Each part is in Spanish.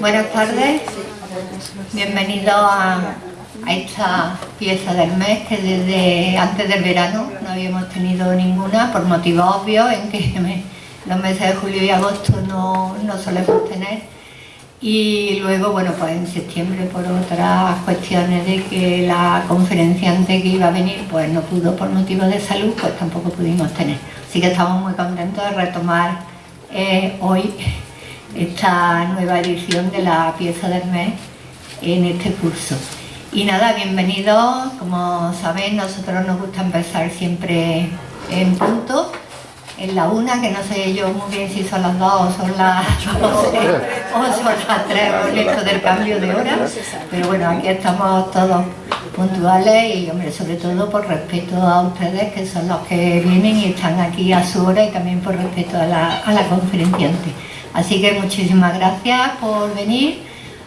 Buenas tardes, bienvenidos a, esta pieza del mes que desde antes del verano no habíamos tenido ninguna por motivos obvios en que los meses de julio y agosto no, no solemos tener y luego, bueno, pues en septiembre por otras cuestiones de que la conferenciante que iba a venir pues no pudo por motivos de salud, pues tampoco pudimos tener. Así que estamos muy contentos de retomar eh, hoy esta nueva edición de la pieza del mes en este curso. Y nada, bienvenidos, como sabéis nosotros nos gusta empezar siempre en punto, en la una, que no sé yo muy bien si son las dos o son las doce o son las tres con esto del cambio de hora, pero bueno, aquí estamos todos puntuales y hombre, sobre todo por respeto a ustedes que son los que vienen y están aquí a su hora y también por respeto a la, a la conferenciante. Así que muchísimas gracias por venir,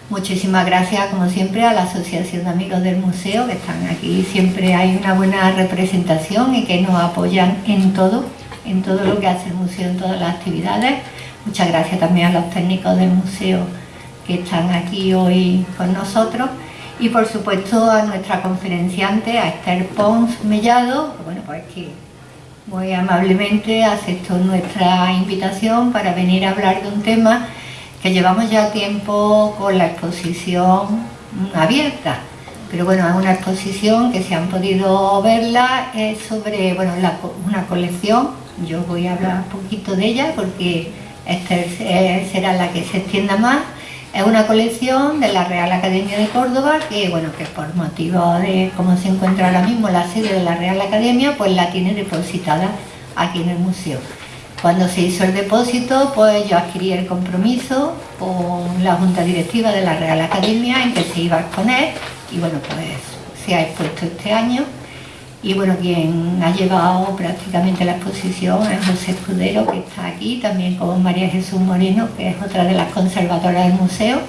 muchísimas gracias como siempre a la Asociación de Amigos del Museo que están aquí, siempre hay una buena representación y que nos apoyan en todo, en todo lo que hace el museo, en todas las actividades. Muchas gracias también a los técnicos del museo que están aquí hoy con nosotros. Y por supuesto a nuestra conferenciante, a Esther Pons Mellado, bueno pues que muy amablemente aceptó nuestra invitación para venir a hablar de un tema que llevamos ya tiempo con la exposición abierta. Pero bueno, es una exposición que se han podido verla, es sobre bueno, una colección, yo voy a hablar un poquito de ella porque esta será la que se extienda más, es una colección de la Real Academia de Córdoba que, bueno, que por motivo de cómo se encuentra ahora mismo la sede de la Real Academia, pues la tiene depositada aquí en el museo. Cuando se hizo el depósito, pues yo adquirí el compromiso con la Junta Directiva de la Real Academia en que se iba a exponer y bueno, pues se ha expuesto este año y bueno, quien ha llevado prácticamente la exposición es José Escudero, que está aquí, también con María Jesús Moreno, que es otra de las conservadoras del museo,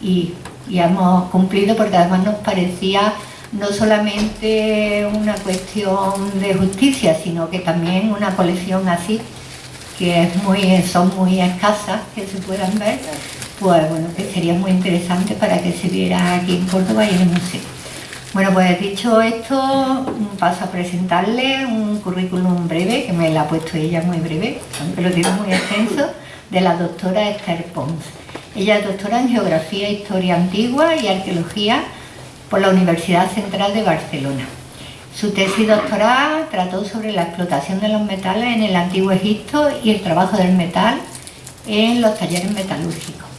y, hemos cumplido porque además nos parecía no solamente una cuestión de justicia, sino que también una colección así, que es muy, son muy escasas, que se puedan ver, pues bueno, que sería muy interesante para que se viera aquí en Córdoba y en el museo. Bueno, pues dicho esto, paso a presentarle un currículum breve, que me lo ha puesto ella muy breve, aunque lo tiene muy extenso, de la doctora Esther Pons. Ella es doctora en Geografía, Historia Antigua y Arqueología por la Universidad Central de Barcelona. Su tesis doctoral trató sobre la explotación de los metales en el Antiguo Egipto y el trabajo del metal en los talleres metalúrgicos.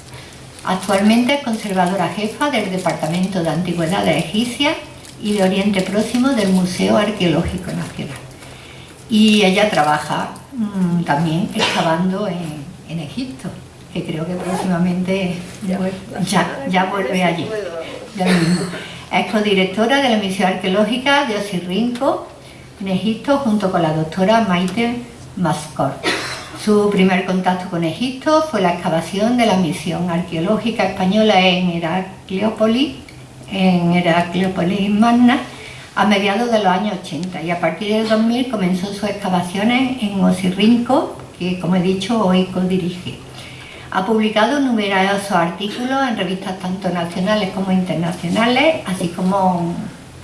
Actualmente es conservadora jefa del Departamento de Antigüedades Egipcias y de Oriente Próximo del Museo Arqueológico Nacional. Y ella trabaja mm, también excavando en, Egipto, que creo que próximamente ya, vuelve allí. Es codirectora de la misión arqueológica de Osirrinco en Egipto junto con la doctora Maite Mascor. Su primer contacto con Egipto fue la excavación de la misión arqueológica española en Heracleópolis, en Heracleópolis Magna, a mediados de los años 80 y a partir del 2000 comenzó sus excavaciones en Osirrinco, que como he dicho hoy co-dirige. Ha publicado numerosos artículos en revistas tanto nacionales como internacionales, así como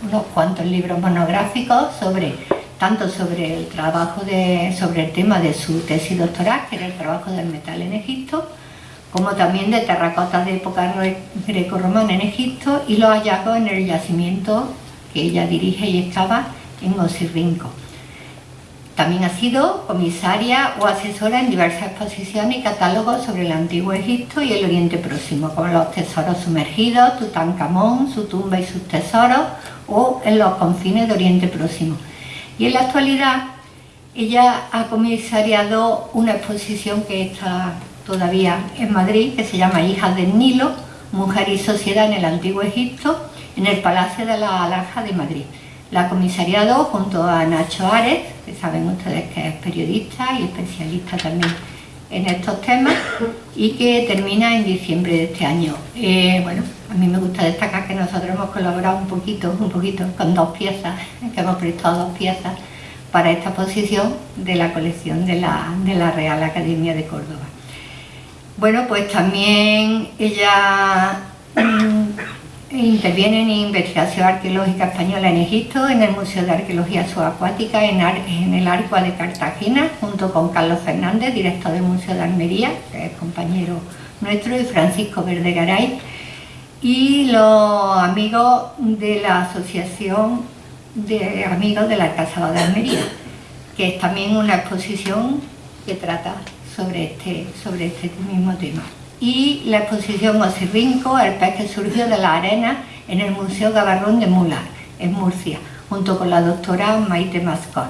unos cuantos libros monográficos sobre tanto sobre el trabajo de, sobre el tema de su tesis doctoral, que era el trabajo del metal en Egipto, como también de terracotas de época greco-romana en Egipto y los hallazgos en el yacimiento que ella dirige y excava en Osirrinco. También ha sido comisaria o asesora en diversas exposiciones y catálogos sobre el Antiguo Egipto y el Oriente Próximo, como los tesoros sumergidos, Tutankamón, su tumba y sus tesoros, o en los confines de Oriente Próximo y en la actualidad ella ha comisariado una exposición que está todavía en Madrid, que se llama Hijas del Nilo, Mujer y Sociedad en el Antiguo Egipto, en el Palacio de la Alhaja de Madrid. La ha comisariado junto a Nacho Ares, que saben ustedes que es periodista y especialista también en estos temas, y que termina en diciembre de este año. Eh, bueno, a mí me gusta destacar que nosotros hemos colaborado un poquito, un poquito con dos piezas, que hemos prestado dos piezas para esta exposición de la colección de la, Real Academia de Córdoba. Bueno, pues también ella mm, interviene en investigación arqueológica española en Egipto, en el Museo de Arqueología Subacuática, en, el Arco de Cartagena, junto con Carlos Fernández, director del Museo de Almería, que es compañero nuestro, y Francisco Verdegaray, y los amigos de la Asociación de Amigos de la Casa de Almería, que es también una exposición que trata sobre este, sobre este mismo tema. Y la exposición Osirrinco, el pez que surgió de la arena en el Museo Gavarrón de Mular, en Murcia, junto con la doctora Maite Mascot,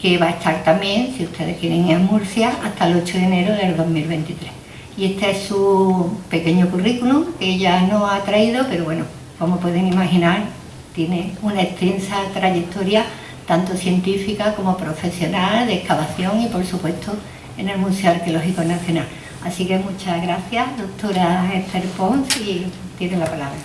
que va a estar también, si ustedes quieren a Murcia, hasta el 8 de enero del 2023 y este es su pequeño currículum que ella no ha traído, pero bueno, como pueden imaginar, tiene una extensa trayectoria tanto científica como profesional de excavación y por supuesto en el Museo Arqueológico Nacional. Así que muchas gracias, doctora Esther Pons, y tiene la palabra.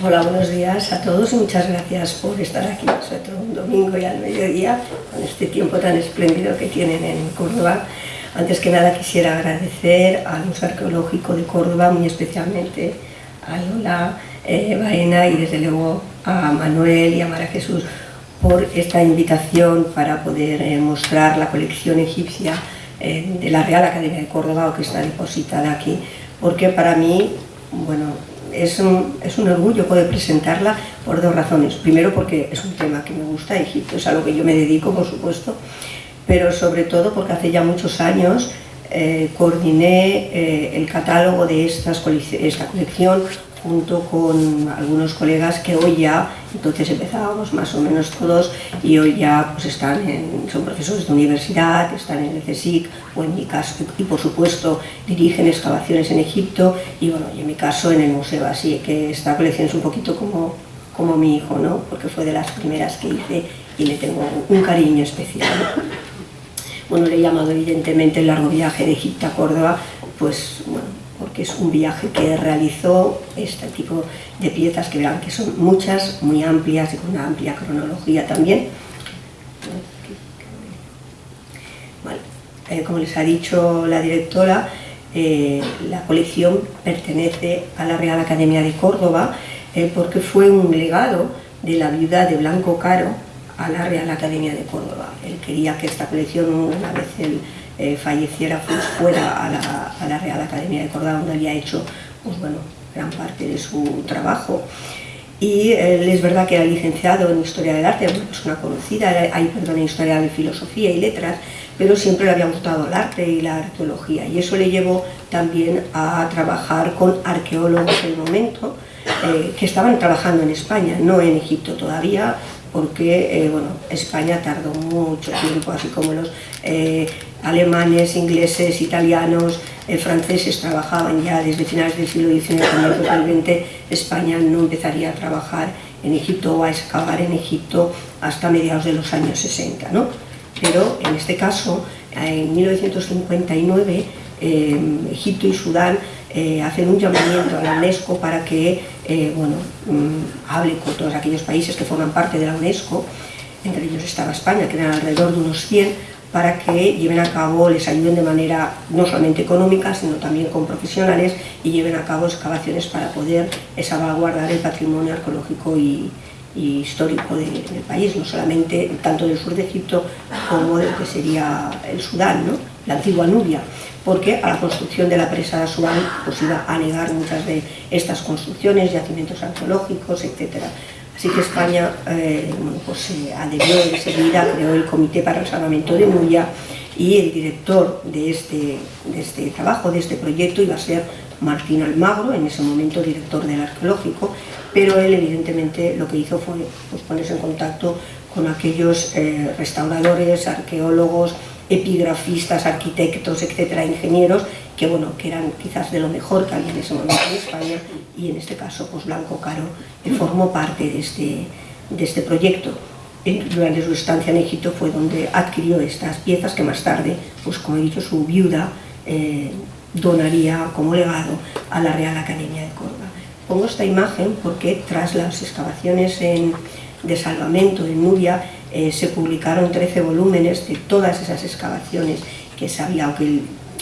Hola, buenos días a todos y muchas gracias por estar aquí, sobre todo un domingo y al mediodía, con este tiempo tan espléndido que tienen en Córdoba. Antes que nada quisiera agradecer al Museo Arqueológico de Córdoba, muy especialmente a Lola eh, Baena y desde luego a Manuel y a Mara Jesús por esta invitación para poder eh, mostrar la colección egipcia eh, de la Real Academia de Córdoba o que está depositada aquí, porque para mí, bueno, es un, es un, orgullo poder presentarla por dos razones. Primero porque es un tema que me gusta, Egipto es algo que yo me dedico, por supuesto, pero sobre todo porque hace ya muchos años eh, coordiné eh, el catálogo de esta colección junto con algunos colegas que hoy ya, entonces empezábamos más o menos todos y hoy ya pues están son profesores de universidad, están en el CSIC o en mi caso, y por supuesto dirigen excavaciones en Egipto y bueno, y en mi caso en el museo, así que esta colección es un poquito como, como mi hijo, ¿no? porque fue de las primeras que hice y le tengo un cariño especial. Bueno, le he llamado evidentemente el largo viaje de Egipto a Córdoba, pues bueno, porque es un viaje que realizó este tipo de piezas que verán que son muchas, muy amplias y con una amplia cronología también. Eh, como les ha dicho la directora, eh, la colección pertenece a la Real Academia de Córdoba eh, porque fue un legado de la viuda de Blanco Caro, a la Real Academia de Córdoba. Él quería que esta colección, una vez él eh, falleciera, fuera a la, Real Academia de Córdoba, donde había hecho pues, bueno, gran parte de su trabajo. Y él es verdad que era licenciado en Historia del Arte, una persona conocida, hay perdón, en Historia de Filosofía y Letras, pero siempre le había gustado el arte y la arqueología, y eso le llevó también a trabajar con arqueólogos en el momento, eh, que estaban trabajando en España, no en Egipto todavía, porque eh, bueno, España tardó mucho tiempo, así como los eh, alemanes, ingleses, italianos, eh, franceses trabajaban ya desde finales del siglo XIX, totalmente España no empezaría a trabajar en Egipto o a excavar en Egipto hasta mediados de los años 60. ¿no? Pero en este caso, en 1959, Egipto y Sudán eh, hacen un llamamiento a la UNESCO para que eh, bueno, mm, hable con todos aquellos países que forman parte de la UNESCO, entre ellos estaba España, que eran alrededor de unos 100, para que lleven a cabo, les ayuden de manera no solamente económica, sino también con profesionales y lleven a cabo excavaciones para poder salvaguardar el patrimonio arqueológico y, histórico del país, no solamente tanto del sur de Egipto como de lo que sería el Sudán, ¿no? La antigua Nubia porque a la construcción de la presa de Asuán pues iba a negar muchas de estas construcciones, yacimientos arqueológicos, etc. Así que España eh, pues, se adherió enseguida, creó el Comité para el Salvamento de Nubia y el director de este, de este trabajo, de este proyecto, iba a ser Martín Almagro, en ese momento director del arqueológico, pero él evidentemente lo que hizo fue pues, ponerse en contacto con aquellos eh, restauradores, arqueólogos, epigrafistas, arquitectos, etcétera, ingenieros, que bueno, que eran quizás de lo mejor que había en ese momento en España, y en este caso, pues Blanco Caro formó parte de este, de este proyecto. Durante su estancia en Egipto fue donde adquirió estas piezas que más tarde, pues como he dicho, su viuda eh, donaría como legado a la Real Academia de Córdoba. Pongo esta imagen porque tras las excavaciones de salvamento en Nubia eh, se publicaron 13 volúmenes de todas esas excavaciones que se había, aunque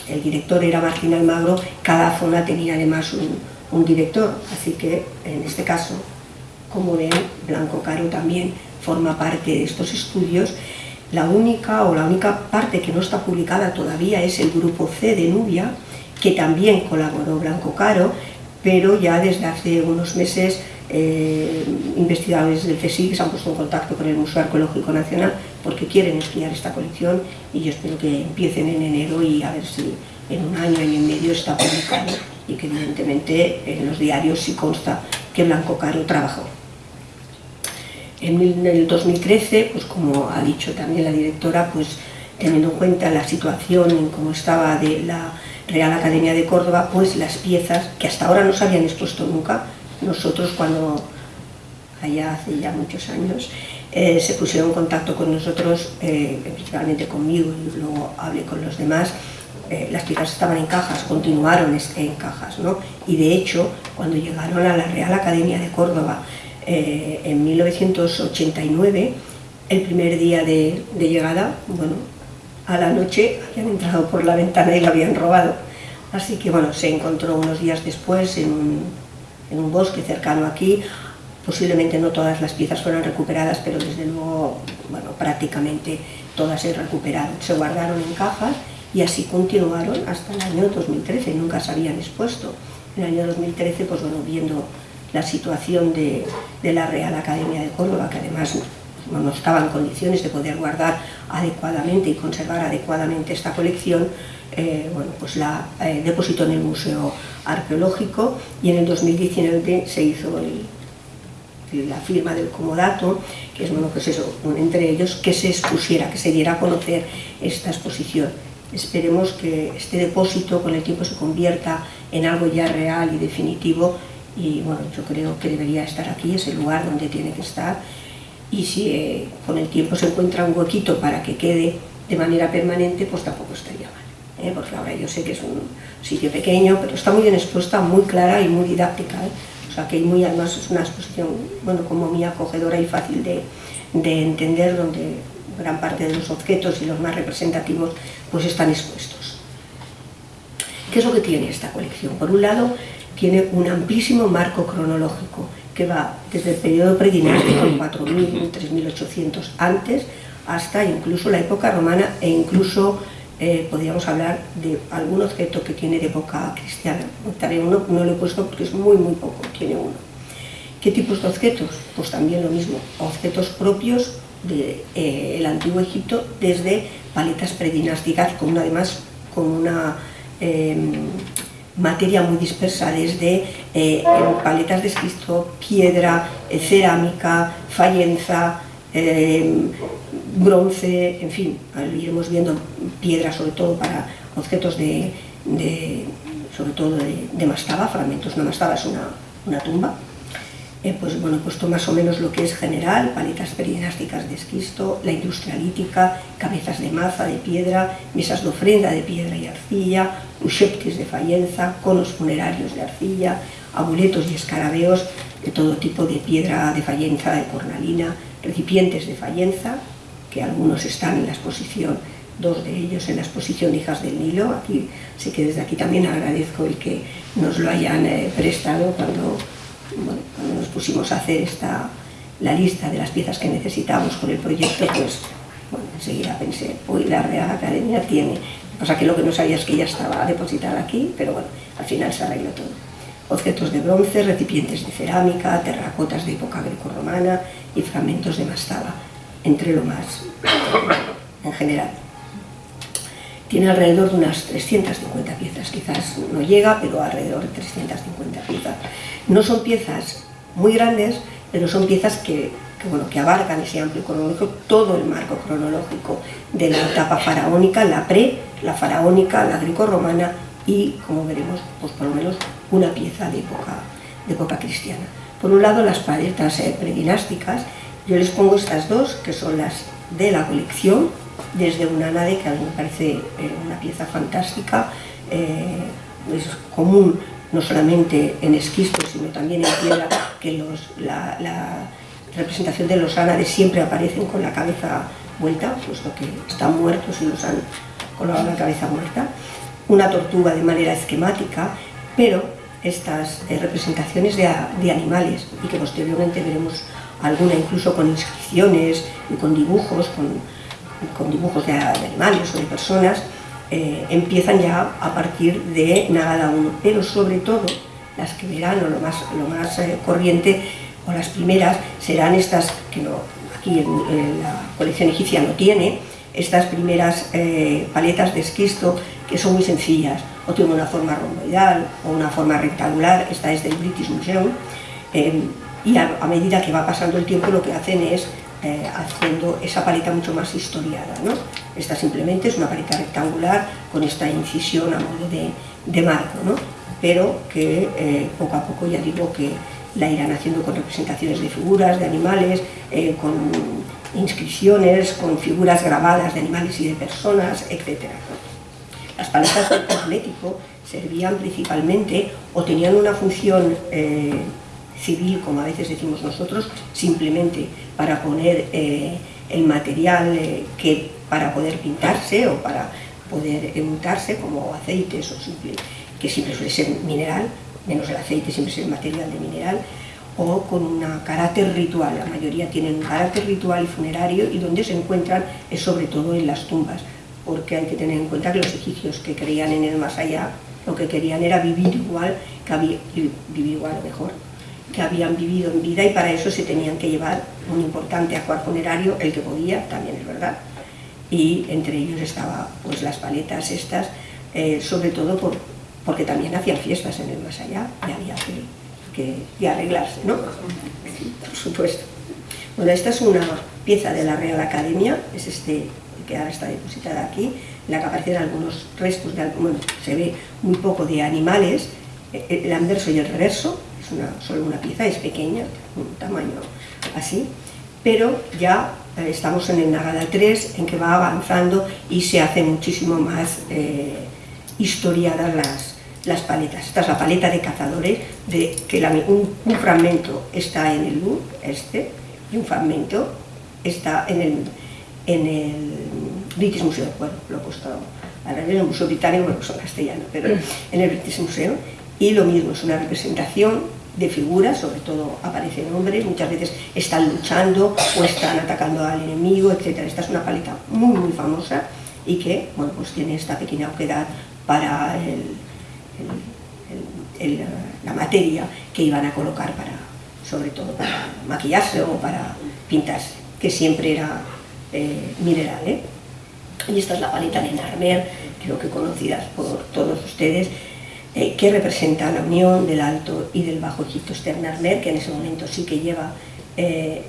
el director era Martín Almagro, cada zona tenía además un, un director, así que en este caso, como ven, Blanco Caro también forma parte de estos estudios. La única o la única parte que no está publicada todavía es el grupo C de Nubia, que también colaboró Blanco Caro, pero ya desde hace unos meses eh, investigadores del CSIC se han puesto en contacto con el Museo Arqueológico Nacional porque quieren estudiar esta colección y yo espero que empiecen en enero y a ver si en un año, año y medio está publicado y que evidentemente en los diarios sí consta que Blanco Caro trabajó. En el 2013, pues como ha dicho también la directora, pues teniendo en cuenta la situación en cómo estaba de la Real Academia de Córdoba, pues las piezas que hasta ahora no se habían expuesto nunca, nosotros cuando, allá hace ya muchos años, eh, se pusieron en contacto con nosotros, eh, principalmente conmigo y luego hablé con los demás, eh, las piezas estaban en cajas, continuaron en cajas, ¿no? Y de hecho, cuando llegaron a la Real Academia de Córdoba en 1989, el primer día de, de llegada, bueno, a la noche habían entrado por la ventana y la habían robado. Así que bueno, se encontró unos días después en un, en un bosque cercano aquí, posiblemente no todas las piezas fueron recuperadas, pero desde luego, bueno, prácticamente todas se recuperaron, se guardaron en cajas y así continuaron hasta el año 2013, nunca se habían expuesto. En el año 2013, pues bueno, viendo la situación de, de la Real Academia de Córdoba, que además no estaba en condiciones de poder guardar adecuadamente y conservar adecuadamente esta colección, eh, bueno, pues la eh, depositó en el Museo Arqueológico y en el 2019 se hizo la firma del comodato, que es bueno, pues eso, entre ellos, que se expusiera, que se diera a conocer esta exposición. Esperemos que este depósito con el tiempo se convierta en algo ya real y definitivo y bueno, yo creo que debería estar aquí, es el lugar donde tiene que estar y si eh, con el tiempo se encuentra un huequito para que quede de manera permanente, pues tampoco estaría mal. ¿Eh? Porque ahora yo sé que es un sitio pequeño, pero está muy bien expuesta, muy clara y muy didáctica. ¿eh? O sea que muy, además es una exposición, bueno, como muy acogedora y fácil de, de entender, donde gran parte de los objetos y los más representativos pues están expuestos. ¿Qué es lo que tiene esta colección? Por un lado, tiene un amplísimo marco cronológico que va desde el periodo predinástico, 4.000, 3.800 antes, hasta incluso la época romana e incluso eh, podríamos hablar de algún objeto que tiene de época cristiana. Uno no lo he puesto porque es muy, muy poco, tiene uno. ¿Qué tipos de objetos? Pues también lo mismo, objetos propios del de, eh, antiguo Egipto desde paletas predinásticas, con además con una eh, materia muy dispersa, desde eh, paletas de esquisto, piedra, cerámica, fallenza, eh, bronce, en fin, iremos viendo piedra sobre todo para objetos de, sobre todo de, mastaba, fragmentos, una mastaba es una, una tumba, eh, pues bueno, puesto más o menos lo que es general, paletas peridinásticas de esquisto, la industria lítica, cabezas de maza de piedra, mesas de ofrenda de piedra y arcilla, usheptis de fallenza, conos funerarios de arcilla, amuletos y escarabeos de todo tipo de piedra de fallenza, de cornalina, recipientes de fallenza, que algunos están en la exposición, dos de ellos en la exposición Hijas del Nilo, aquí, así que desde aquí también agradezco el que nos lo hayan eh, prestado cuando bueno, cuando nos pusimos a hacer esta, la lista de las piezas que necesitamos con el proyecto, pues bueno, enseguida pensé, hoy la Real Academia tiene, sea que lo que no sabía es que ya estaba depositada aquí, pero bueno, al final se arregló todo. Objetos de bronce, recipientes de cerámica, terracotas de época grecorromana y fragmentos de mastaba, entre lo más en general. Tiene alrededor de unas 350 piezas, quizás no llega, pero alrededor de 350 piezas. No son piezas muy grandes, pero son piezas que, bueno, que abarcan ese amplio cronológico, todo el marco cronológico de la etapa faraónica, la pre, la faraónica, la greco-romana y, como veremos, pues por lo menos una pieza de época, de época cristiana. Por un lado, las paletas eh, predinásticas, yo les pongo estas dos, que son las de la colección, desde una nave que a mí me parece eh, una pieza fantástica, eh, es común no solamente en esquisto, sino también en piedra, que los, la, representación de los ánades siempre aparecen con la cabeza vuelta, puesto que están muertos y los han colgado la cabeza muerta. una tortuga de manera esquemática, pero estas eh, representaciones de, animales y que posteriormente veremos alguna incluso con inscripciones y con dibujos, con, dibujos de, animales o de personas, eh, empiezan ya a partir de Nagada 1, pero sobre todo las que verán lo más, lo más eh, corriente o las primeras serán estas que no, aquí en, la colección egipcia no tiene, estas primeras paletas de esquisto que son muy sencillas, o tienen una forma romboidal o una forma rectangular, esta es del British Museum, eh, y a, medida que va pasando el tiempo lo que hacen es eh, haciendo esa paleta mucho más historiada. ¿no? Esta simplemente es una paleta rectangular con esta incisión a modo de, marco, ¿no? pero que eh, poco a poco ya digo que la irán haciendo con representaciones de figuras, de animales, con inscripciones, con figuras grabadas de animales y de personas, etc. Las paletas de cosmético servían principalmente o tenían una función eh, civil, como a veces decimos nosotros, simplemente para poner eh, el material eh, que para poder pintarse o para poder untarse como aceites o simple, que siempre suele ser mineral, menos el aceite siempre es material de mineral, o con un carácter ritual, la mayoría tienen un carácter ritual y funerario y donde se encuentran es sobre todo en las tumbas porque hay que tener en cuenta que los egipcios que creían en el más allá, lo que querían era vivir igual, que había, vivir igual mejor, que habían vivido en vida y para eso se tenían que llevar un importante acuar funerario, el que podía, también es verdad, y entre ellos estaban pues las paletas estas, eh, sobre todo por, porque también hacían fiestas en el más allá y había que, que arreglarse, ¿no? Por supuesto. Bueno, esta es una pieza de la Real Academia, es este que ahora está depositada aquí, en la que aparecen algunos restos, de, bueno, se ve muy poco de animales, eh, eh, el anverso y el reverso, es una, solo una pieza, es pequeña, un tamaño así, pero ya eh, estamos en el Nagada 3, en que va avanzando y se hacen muchísimo más historiadas las, las paletas. Esta es la paleta de cazadores, de que un, fragmento está en el Louvre, este, y un fragmento está en el, en el British Museum, bueno, lo he puesto ahora en el Museo Británico, lo he puesto en castellano, pero en el British Museum, y lo mismo, es una representación de figuras, sobre todo aparecen hombres, muchas veces están luchando o están atacando al enemigo, etc. Esta es una paleta muy, muy famosa y que, bueno, pues tiene esta pequeña oquedad para la materia que iban a colocar para, sobre todo para maquillarse o para pintarse, que siempre era eh, mineral. ¿eh? Y esta es la paleta de Narmer, creo que conocidas por todos ustedes, eh, que representa la unión del Alto y del Bajo Egipto. Este Narmer, que en ese momento sí que lleva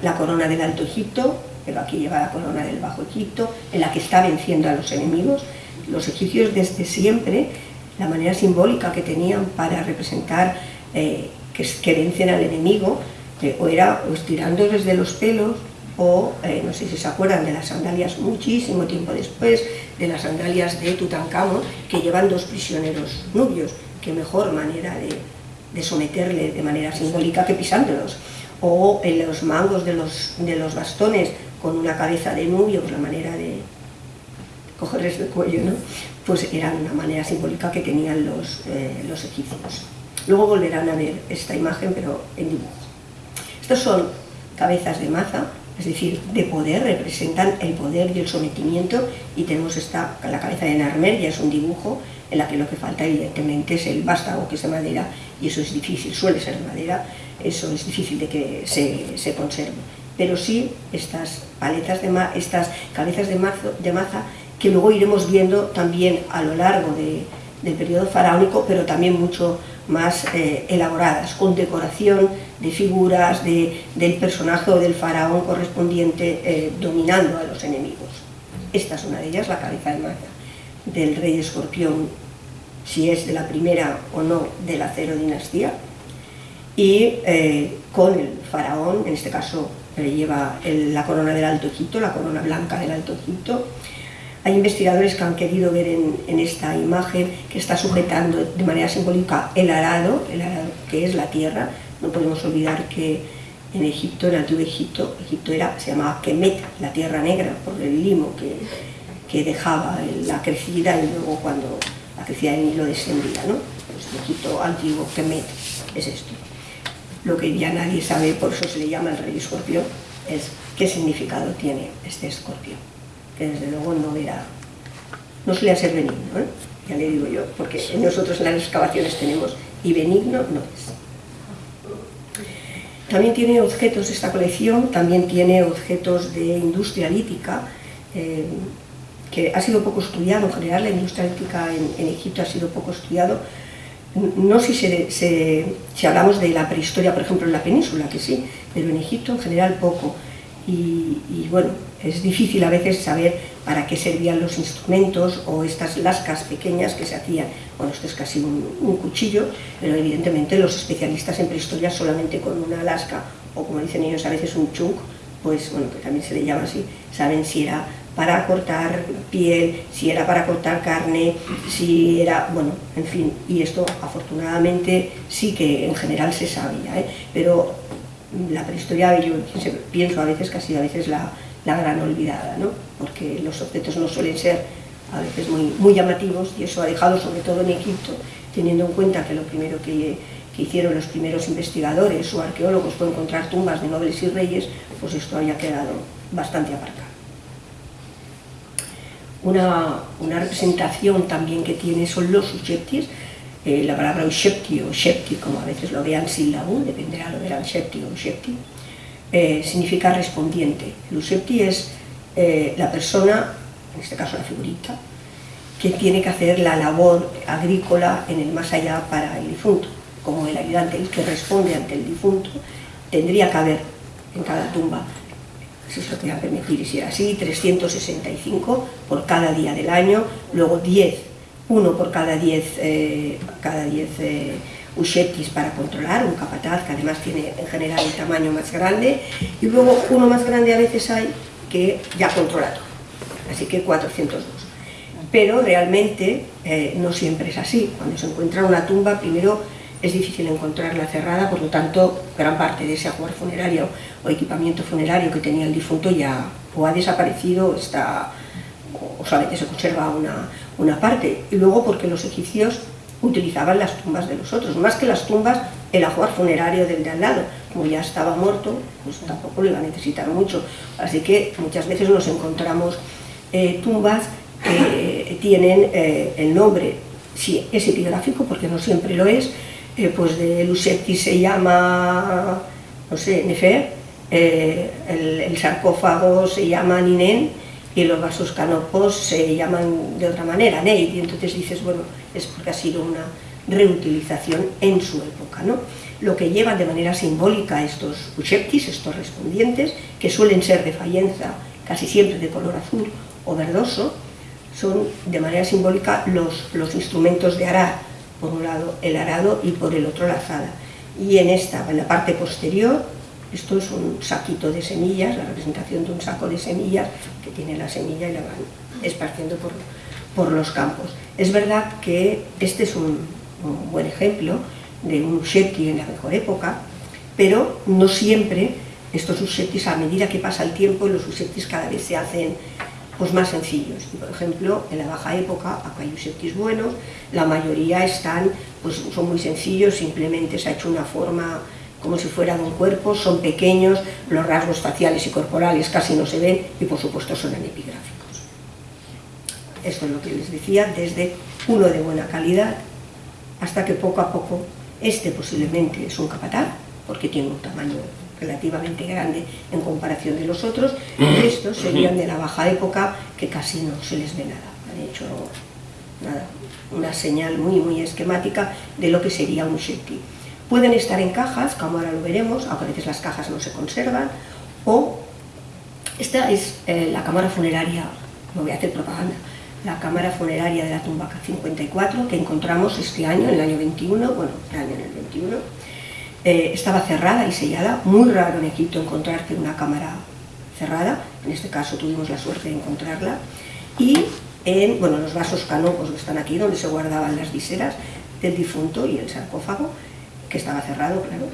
la corona del Alto Egipto, pero aquí lleva la corona del Bajo Egipto, en la que está venciendo a los enemigos. Los egipcios desde siempre, la manera simbólica que tenían para representar que, que, vencen al enemigo, o era o estirándoles de los pelos, o eh, no sé si se acuerdan de las sandalias muchísimo tiempo después, de las sandalias de Tutankamón, que llevan dos prisioneros nubios, qué mejor manera de, someterle de manera simbólica que pisándolos, o en los mangos de los, de los bastones con una cabeza de nubio, pues la manera de cogerles el cuello, ¿no? pues era una manera simbólica que tenían los, eh, los egipcios. Luego volverán a ver esta imagen, pero en dibujo. Estos son cabezas de maza, es decir, de poder, representan el poder y el sometimiento y tenemos esta, la cabeza de Narmer, ya es un dibujo en la que lo que falta evidentemente es el vástago que es de madera y eso es difícil, suele ser de madera, eso es difícil de que se, conserve. Pero sí estas paletas de estas cabezas de, de maza que luego iremos viendo también a lo largo del periodo faraónico, pero también mucho más eh, elaboradas, con decoración de figuras del personaje o del faraón correspondiente eh, dominando a los enemigos. Esta es una de ellas, la cabeza de maza del rey escorpión, si es de la primera o no de la cero dinastía, y eh, con el faraón, en este caso lleva la corona del Alto Egipto, la corona blanca del Alto Egipto, hay investigadores que han querido ver en, esta imagen que está sujetando de manera simbólica el arado, el arado que es la tierra. No podemos olvidar que en Egipto, en el antiguo Egipto, Egipto era, se llamaba Kemet, la tierra negra, por el limo que, que dejaba la crecida y luego cuando que decía en hilo descendía, ¿no? Pues el Egipto antiguo, Kemet, es esto. Lo que ya nadie sabe, por eso se le llama el rey escorpión, es qué significado tiene este escorpión, que desde luego no era, no solía ser benigno, ¿eh? ya le digo yo, porque nosotros en las excavaciones tenemos, y benigno no es. También tiene objetos, esta colección también tiene objetos de industria lítica, eh, que ha sido poco estudiado, en general la industria lítica en, Egipto ha sido poco estudiado, no si, si, hablamos de la prehistoria, por ejemplo, en la península, que sí, pero en Egipto en general poco. y bueno, es difícil a veces saber para qué servían los instrumentos o estas lascas pequeñas que se hacían. Bueno, esto es casi un, cuchillo, pero evidentemente los especialistas en prehistoria solamente con una lasca o como dicen ellos a veces un chunk, pues bueno, que también se le llama así, saben si era para cortar piel, si era para cortar carne, si era, bueno, en fin, y esto afortunadamente sí que en general se sabía, ¿eh? pero la prehistoria yo pienso a veces, casi a veces la, la gran olvidada, ¿no? porque los objetos no suelen ser a veces muy, muy llamativos y eso ha dejado, sobre todo en Egipto, teniendo en cuenta que lo primero que, que hicieron los primeros investigadores o arqueólogos fue encontrar tumbas de nobles y reyes, pues esto haya quedado bastante aparcado. Una, una, representación también que tiene son los usheptis, eh, la palabra ushepti o shepti, como a veces lo vean sin la U, dependerá lo verán shepti o ushepti, eh, significa respondiente. El usepti es eh, la persona, en este caso la figurita, que tiene que hacer la labor agrícola en el más allá para el difunto. Como el ayudante, el que responde ante el difunto, tendría que haber en cada tumba, si se lo quería permitir, y si era así, 365 por cada día del año, luego 10, uno por cada 10 eh, cada 10 uchetis para controlar, un capataz que además tiene en general el tamaño más grande, y luego uno más grande a veces hay que ya controla todo, así que 402. Pero realmente eh, no siempre es así, cuando se encuentra una tumba primero es difícil encontrarla cerrada, por lo tanto gran parte de ese ajuar funerario o equipamiento funerario que tenía el difunto ya o ha desaparecido está, o solamente se conserva una, una parte, y luego porque los egipcios utilizaban las tumbas de los otros, más que las tumbas, el ajuar funerario del de al lado, como ya estaba muerto, pues tampoco lo iba a necesitar mucho, así que muchas veces nos encontramos eh, tumbas que tienen eh, el nombre, si es epigráfico, porque no siempre lo es, eh, pues de Lucetti se llama, no sé, Nefer, el, el, sarcófago se llama Ninen, y los vasos canopos se llaman de otra manera, Neid, y entonces dices, bueno, es porque ha sido una reutilización en su época. ¿no? Lo que llevan de manera simbólica estos usheptis, estos respondientes, que suelen ser de fayenza, casi siempre de color azul o verdoso, son de manera simbólica los, los instrumentos de arar, por un lado el arado y por el otro la azada. Y en esta, en la parte posterior, esto es un saquito de semillas, la representación de un saco de semillas que tiene la semilla y la van esparciendo por, por los campos. Es verdad que este es un, buen ejemplo de un usheti en la mejor época, pero no siempre estos usetis, a medida que pasa el tiempo, los usetis cada vez se hacen pues, más sencillos. por ejemplo, en la baja época, acá hay usetis buenos, la mayoría están, pues, son muy sencillos, simplemente se ha hecho una forma como si fueran un cuerpo, son pequeños, los rasgos faciales y corporales casi no se ven y por supuesto son epigráficos. Esto es lo que les decía, desde uno de buena calidad hasta que poco a poco este posiblemente es un capataz, porque tiene un tamaño relativamente grande en comparación de los otros, y estos serían de la baja época que casi no se les ve nada. Han hecho nada, una señal muy muy esquemática de lo que sería un shetty. Pueden estar en cajas, como ahora lo veremos, aunque a veces las cajas no se conservan, o esta es eh, la cámara funeraria, no voy a hacer propaganda, la cámara funeraria de la tumba 54 que encontramos este año, en el año 21, bueno, el año en el 21, eh, estaba cerrada y sellada, muy raro en Egipto encontrarte una cámara cerrada, en este caso tuvimos la suerte de encontrarla, y en bueno, los vasos canopos que están aquí, donde se guardaban las viseras del difunto y el sarcófago, que estaba cerrado, claro,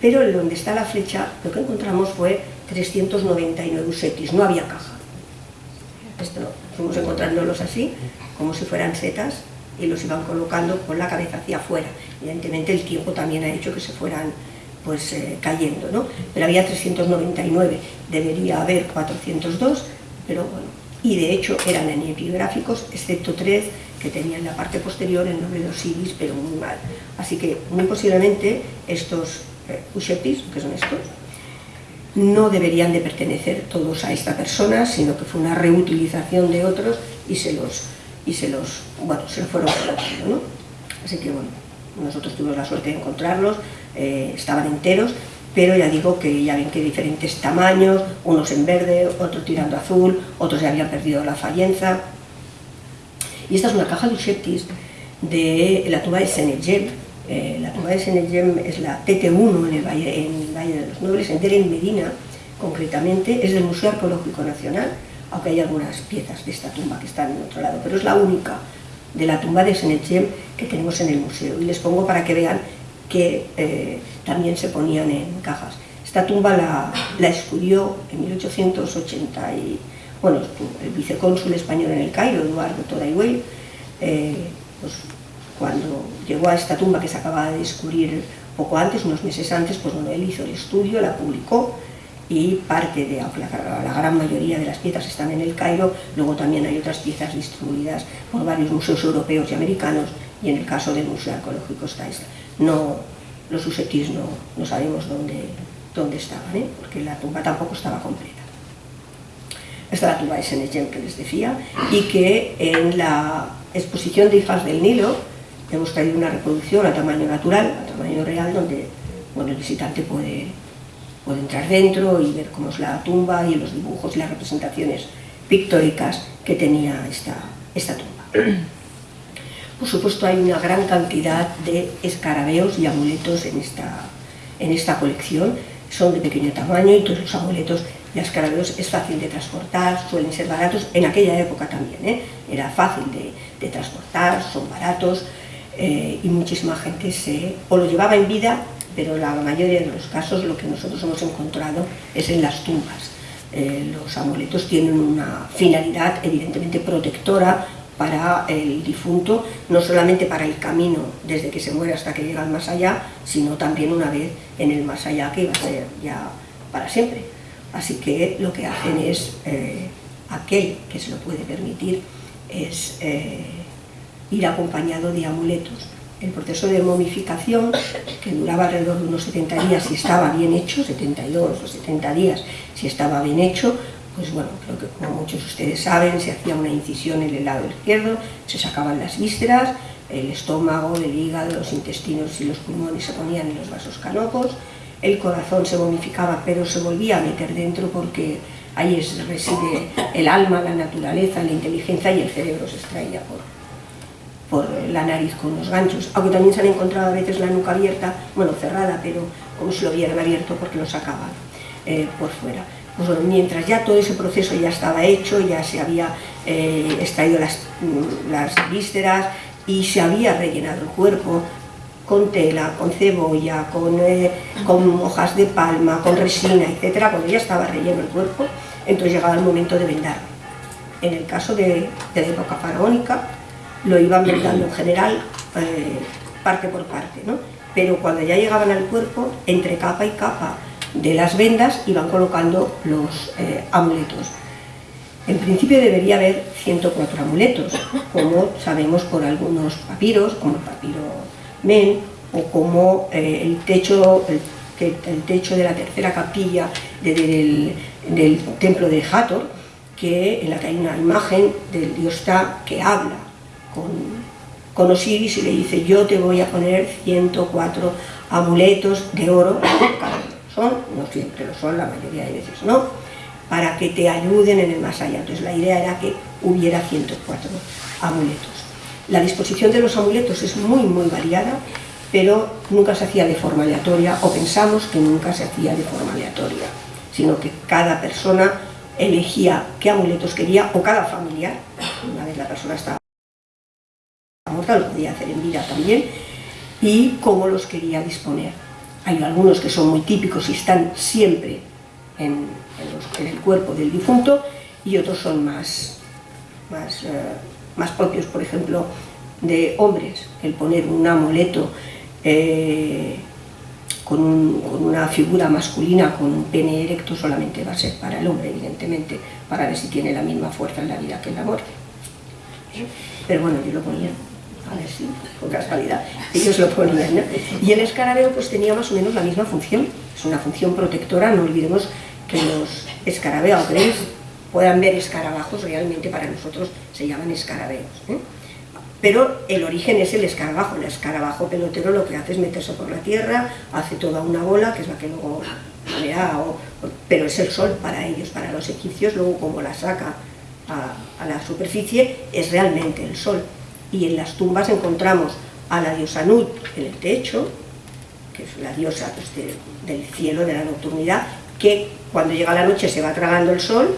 pero donde está la flecha lo que encontramos fue 399 usetis, no había caja. Esto, fuimos encontrándolos así, como si fueran setas, y los iban colocando con la cabeza hacia afuera. Evidentemente el tiempo también ha hecho que se fueran pues eh, cayendo, ¿no? Pero había 399, debería haber 402, pero bueno, y de hecho eran epigráficos, excepto tres que tenían la parte posterior el nombre de Osiris, pero muy mal. Así que muy posiblemente estos eh, que son estos, no deberían de pertenecer todos a esta persona, sino que fue una reutilización de otros y se los, y se los, bueno, se los fueron colocando. Así que bueno, nosotros tuvimos la suerte de encontrarlos, eh, estaban enteros, pero ya digo que ya ven que diferentes tamaños, unos en verde, otros tirando azul, otros ya habían perdido la fallenza. Y esta es una caja de Usheptis de la tumba de Senegem. Eh, la tumba de Senegem es la TT1 en el, Valle, de los Nobles, en Deren Medina, concretamente, es del Museo Arqueológico Nacional, aunque hay algunas piezas de esta tumba que están en otro lado, pero es la única de la tumba de Senegem que tenemos en el museo. Y les pongo para que vean que eh, también se ponían en cajas. Esta tumba la, la en 1880 y, bueno, el vicecónsul español en el Cairo, Eduardo Todayhuel, eh, pues, cuando llegó a esta tumba que se acababa de descubrir poco antes, unos meses antes, pues bueno, él hizo el estudio, la publicó y parte de, aunque la, gran mayoría de las piezas están en el Cairo, luego también hay otras piezas distribuidas por varios museos europeos y americanos y en el caso del Museo Arqueológico está. No, los usetis no, no sabemos dónde, dónde estaban, ¿eh? porque la tumba tampoco estaba completa. Tumba de Senegem que les decía, y que en la exposición de Hijas del Nilo hemos traído una reproducción a tamaño natural, a tamaño real, donde bueno, el visitante puede, puede entrar dentro y ver cómo es la tumba y los dibujos y las representaciones pictóricas que tenía esta, esta tumba. Por supuesto hay una gran cantidad de escarabeos y amuletos en esta, en esta colección, son de pequeño tamaño y todos los amuletos y escarabeos es fácil de transportar, suelen ser baratos, en aquella época también, ¿eh? era fácil de, transportar, son baratos eh, y muchísima gente se, o lo llevaba en vida, pero la mayoría de los casos lo que nosotros hemos encontrado es en las tumbas. Eh, los amuletos tienen una finalidad evidentemente protectora para el difunto, no solamente para el camino desde que se muere hasta que llega al más allá, sino también una vez en el más allá que va a ser ya para siempre. Así que lo que hacen es, eh, aquel que se lo puede permitir, es eh, ir acompañado de amuletos. El proceso de momificación, que duraba alrededor de unos 70 días si estaba bien hecho, 72 o 70 días si estaba bien hecho, pues bueno, creo que como muchos de ustedes saben, se hacía una incisión en el lado izquierdo, se sacaban las vísceras, el estómago, el hígado, los intestinos y los pulmones se ponían en los vasos canopos, el corazón se momificaba pero se volvía a meter dentro porque ahí reside el alma, la naturaleza, la inteligencia y el cerebro se extraía por, por la nariz con los ganchos, aunque también se han encontrado a veces la nuca abierta, bueno, cerrada, pero como si lo hubieran abierto porque lo sacaban eh, por fuera. Pues mientras ya todo ese proceso ya estaba hecho, ya se había eh, extraído las, mm, las vísceras y se había rellenado el cuerpo con tela, con cebolla, con, eh, con hojas de palma, con resina, etc. Cuando ya estaba relleno el cuerpo, entonces llegaba el momento de vendar. En el caso de, de la época faraónica, lo iban vendando en general eh, parte por parte, ¿no? pero cuando ya llegaban al cuerpo, entre capa y capa de las vendas iban colocando los eh, amuletos. En principio debería haber 104 amuletos, como sabemos por algunos papiros, como el papiro Men, o como eh, el, techo, el, techo de la tercera capilla de, de, del, del, templo de Hathor, que, en la que hay una imagen del dios Ta que habla con, con Osiris y le dice yo te voy a poner 104 amuletos de oro son, no siempre lo son, la mayoría de veces no, para que te ayuden en el más allá. Entonces la idea era que hubiera 104 amuletos. La disposición de los amuletos es muy, muy variada, pero nunca se hacía de forma aleatoria, o pensamos que nunca se hacía de forma aleatoria, sino que cada persona elegía qué amuletos quería, o cada familiar, una vez la persona estaba muerta, lo podía hacer en vida también, y cómo los quería disponer. Hay algunos que son muy típicos y están siempre en, el cuerpo del difunto y otros son más, más, eh, más propios, por ejemplo, de hombres, el poner un amuleto eh, con, una figura masculina con un pene erecto solamente va a ser para el hombre, evidentemente, para ver si tiene la misma fuerza en la vida que en la muerte. Pero bueno, yo lo ponía, a ver si, por casualidad, ellos lo ponían. ¿no? Y el escarabeo pues tenía más o menos la misma función, es una función protectora, no olvidemos que los escarabeos, puedan ver escarabajos, realmente para nosotros se llaman escarabeos. ¿eh? pero el origen es el escarabajo. El escarabajo pelotero lo que hace es meterse por la tierra, hace toda una bola, que es la que luego pero es el sol para ellos, para los egipcios, luego como la saca a, la superficie, es realmente el sol. Y en las tumbas encontramos a la diosa Nut en el techo, que es la diosa pues, del cielo, de la nocturnidad, que cuando llega la noche se va tragando el sol,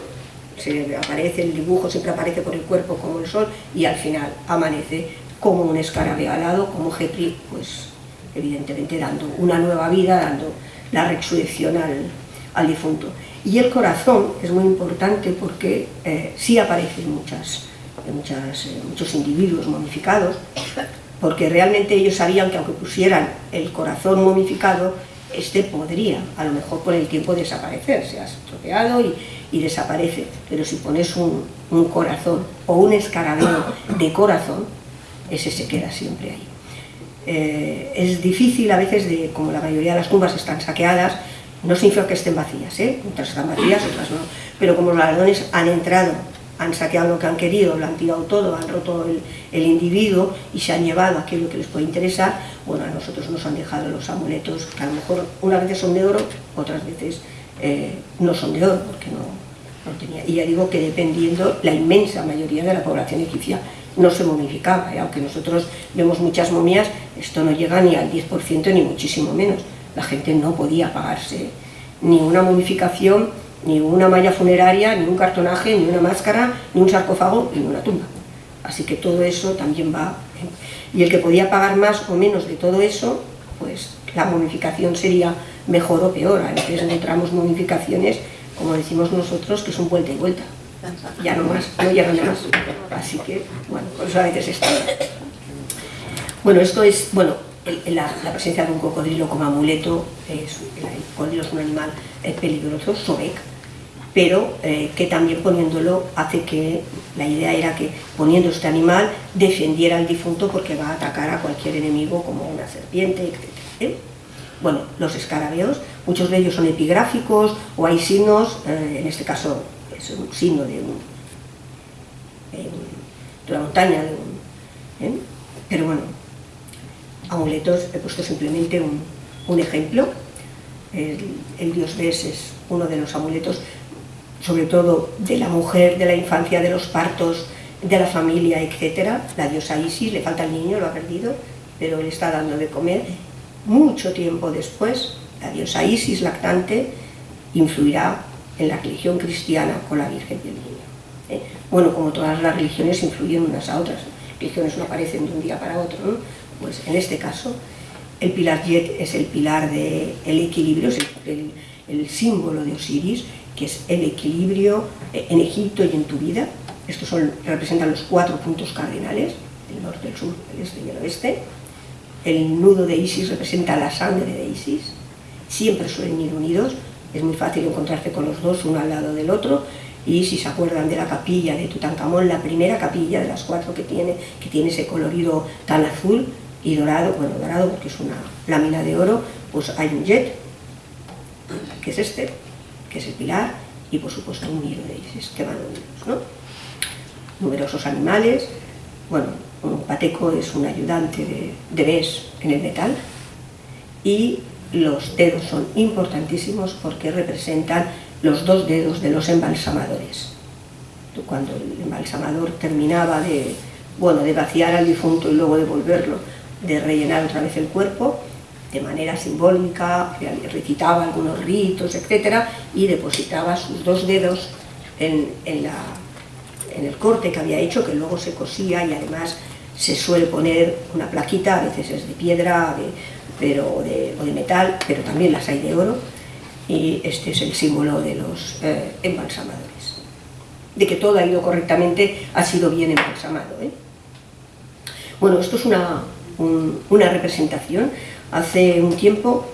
se aparece, el dibujo siempre aparece por el cuerpo como el sol y al final amanece como un escarabeo alado, como Gepri, pues evidentemente dando una nueva vida, dando la resurrección al, difunto. Y el corazón es muy importante porque eh, sí aparece en, muchas, muchas, eh, muchos individuos momificados, porque realmente ellos sabían que aunque pusieran el corazón momificado, este podría, a lo mejor por el tiempo, desaparecer, se ha estropeado y, y desaparece. Pero si pones un, corazón o un escarabeo de corazón, ese se queda siempre ahí. Eh, es difícil a veces, de, como la mayoría de las tumbas están saqueadas, no significa que estén vacías, ¿eh? otras están vacías, otras no, pero como los ladrones han entrado, han saqueado lo que han querido, lo han tirado todo, han roto el, individuo y se han llevado aquello que les puede interesar, bueno, a nosotros nos han dejado los amuletos, que a lo mejor unas veces son de oro, otras veces eh, no son de oro, porque no, tenía. Y ya digo que dependiendo, la inmensa mayoría de la población egipcia no se momificaba, ¿eh? aunque nosotros vemos muchas momias, esto no llega ni al 10% ni muchísimo menos. La gente no podía pagarse ni una momificación, ni una malla funeraria, ni un cartonaje, ni una máscara, ni un sarcófago, ni una tumba. Así que todo eso también va... ¿eh? Y el que podía pagar más o menos de todo eso, pues la momificación sería mejor o peor. A veces encontramos momificaciones, como decimos nosotros, que son vuelta y vuelta. Ya no más, no llegan más. Así que, bueno, por eso a veces está. Bueno, esto es, bueno, la, presencia de un cocodrilo como amuleto, es, el cocodrilo es un animal peligroso, sobek, pero eh, que también poniéndolo hace que, la idea era que poniendo este animal defendiera al difunto porque va a atacar a cualquier enemigo como una serpiente, etc. Bueno, los escarabeos, muchos de ellos son epigráficos o hay signos, eh, en este caso es un signo de, una montaña, ¿eh? pero bueno, amuletos, he puesto simplemente un, ejemplo, el, dios Bes es uno de los amuletos, sobre todo de la mujer, de la infancia, de los partos, de la familia, etc. La diosa Isis, le falta el niño, lo ha perdido, pero le está dando de comer mucho tiempo después, la diosa Isis lactante influirá en la religión cristiana con la Virgen y el Niño. ¿eh? Bueno, como todas las religiones influyen unas a otras, religiones no aparecen de un día para otro, pues en este caso el pilar Yet es el pilar del equilibrio, es el, símbolo de Osiris, que es el equilibrio en Egipto y en tu vida. Estos son, representan los cuatro puntos cardinales, el norte, el sur, el este y el oeste. El nudo de Isis representa la sangre de Isis, siempre suelen ir unidos, es muy fácil encontrarse con los dos uno al lado del otro, y si se acuerdan de la capilla de Tutankamón, la primera capilla de las cuatro que tiene, que tiene ese colorido tan azul y dorado, bueno, dorado porque es una lámina de oro, pues hay un jet, que es este, que es el pilar, y por supuesto un hilo de Isis, que van unidos, ¿no? Numerosos animales, bueno, un pateco es un ayudante de, de Bes en el metal y los dedos son importantísimos porque representan los dos dedos de los embalsamadores. Cuando el embalsamador terminaba de, bueno, de vaciar al difunto y luego devolverlo, de rellenar otra vez el cuerpo, de manera simbólica, recitaba algunos ritos, etc. y depositaba sus dos dedos en, en, el corte que había hecho, que luego se cosía y además se suele poner una plaquita, a veces es de piedra pero, o, de, metal, pero también las hay de oro, y este es el símbolo de los eh, embalsamadores. De que todo ha ido correctamente, ha sido bien embalsamado. ¿eh? Bueno, esto es una, una representación. Hace un tiempo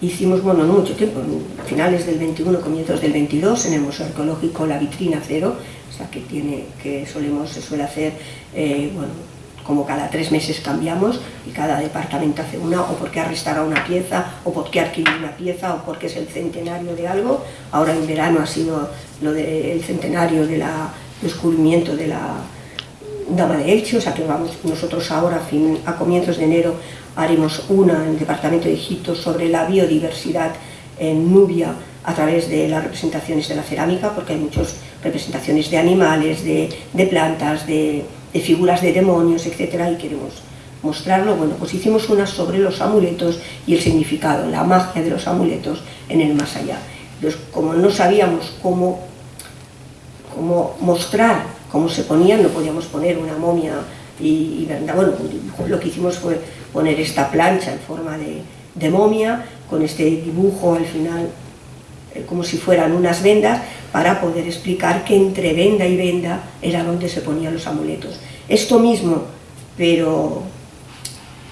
hicimos, bueno, no mucho tiempo, finales del 21, comienzos del 22, en el Museo Arqueológico La Vitrina Cero, o sea, que, tiene, que solemos, se suele hacer, eh, bueno, como cada tres meses cambiamos y cada departamento hace una, o porque ha una pieza, o porque ha adquirido una pieza, o porque es el centenario de algo. Ahora en verano ha sido lo del centenario del descubrimiento de la Dama de Elche, o sea que vamos, nosotros ahora a, comienzos de enero haremos una en el Departamento de Egipto sobre la biodiversidad en Nubia a través de las representaciones de la cerámica, porque hay muchas representaciones de animales, de, plantas, de, figuras de demonios, etcétera, y queremos mostrarlo. Bueno, pues hicimos una sobre los amuletos y el significado, la magia de los amuletos en el más allá. Entonces, como no sabíamos cómo, cómo mostrar cómo se ponían, no podíamos poner una momia y, bueno, lo que hicimos fue poner esta plancha en forma de, momia, con este dibujo al final eh, como si fueran unas vendas, para poder explicar que entre venda y venda era donde se ponían los amuletos. Esto mismo, pero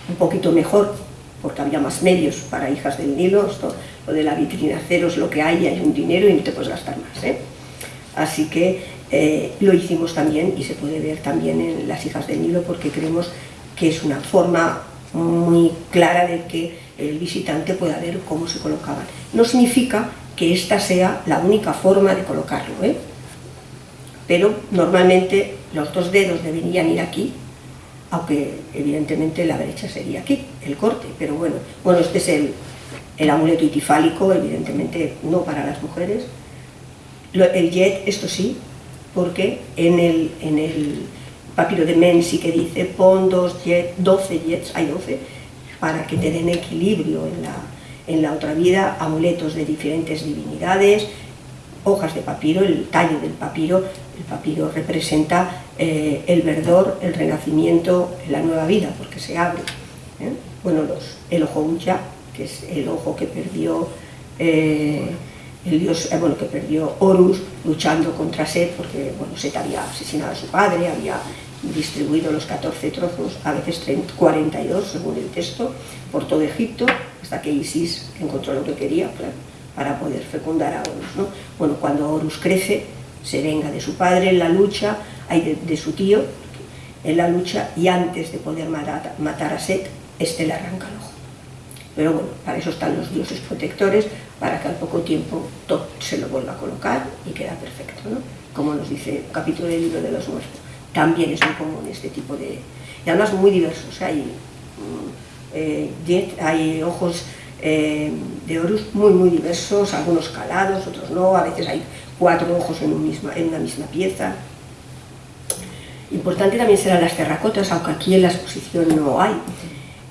un poquito mejor, porque había más medios para hijas del Nilo, esto, lo de la vitrina cero es lo que hay, hay un dinero y no te puedes gastar más. ¿eh? Así que eh, lo hicimos también y se puede ver también en Las hijas del Nilo porque creemos que es una forma muy clara de que el visitante pueda ver cómo se colocaban. No significa que esta sea la única forma de colocarlo, ¿eh? pero normalmente los dos dedos deberían ir aquí, aunque evidentemente la derecha sería aquí, el corte, pero bueno, bueno este es el, el amuleto itifálico, evidentemente no para las mujeres, el jet, esto sí, porque en el, en el papiro de Menzi que dice pon dos jet, 12 jets, hay 12, para que te den equilibrio en la, en la otra vida, amuletos de diferentes divinidades, hojas de papiro, el tallo del papiro, el papiro representa eh, el verdor, el renacimiento, la nueva vida, porque se abre. ¿eh? Bueno, los, el ojo Ucha, que es el ojo que perdió eh, el dios eh, bueno, que perdió Horus luchando contra Set, porque bueno, Set había asesinado a su padre, había distribuido los 14 trozos, a veces 42 según el texto, por todo Egipto, hasta que Isis encontró lo que quería para poder fecundar a Horus. ¿no? Bueno, cuando Horus crece, se venga de su padre en la lucha, hay de, su tío en la lucha, y antes de poder matar, matar a Set, este le arranca el ojo. Pero bueno, para eso están los dioses protectores, para que al poco tiempo todo se lo vuelva a colocar y queda perfecto, ¿no? Como nos dice el capítulo del libro de los muertos. También es muy común este tipo de... Y además muy diversos, hay, mm, eh, hay ojos eh, de Horus muy muy diversos, algunos calados, otros no, a veces hay cuatro ojos en, misma, en una misma pieza. Importante también serán las terracotas, aunque aquí en la exposición no hay,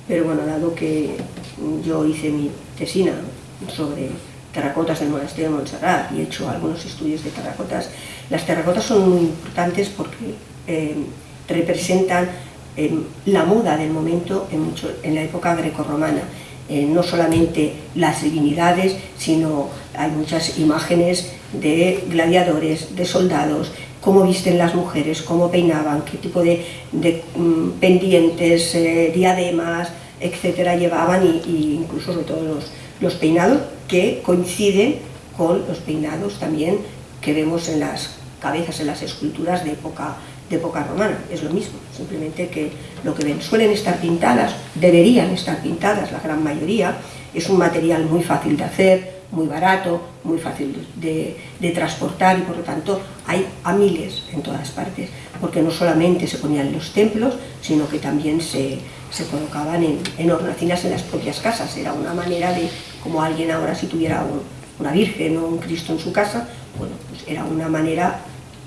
pero bueno, dado que yo hice mi tesina sobre terracotas del monasterio de Montserrat y he hecho algunos estudios de terracotas. Las terracotas son muy importantes porque eh, representan eh, la moda del momento en, mucho, en la época grecorromana. Eh, no solamente las divinidades, sino hay muchas imágenes de gladiadores, de soldados, cómo visten las mujeres, cómo peinaban, qué tipo de, mm, pendientes, diademas, etcétera, llevaban y, incluso sobre todo los, los peinados que coinciden con los peinados también que vemos en las cabezas, en las esculturas de época, de época romana. Es lo mismo, simplemente que lo que ven suelen estar pintadas, deberían estar pintadas la gran mayoría, es un material muy fácil de hacer, muy barato, muy fácil de, de, transportar y por lo tanto hay a miles en todas partes, porque no solamente se ponían en los templos, sino que también se, se colocaban en, en, hornacinas en las propias casas. Era una manera de, como alguien ahora si tuviera una virgen o un Cristo en su casa, bueno, pues era una manera,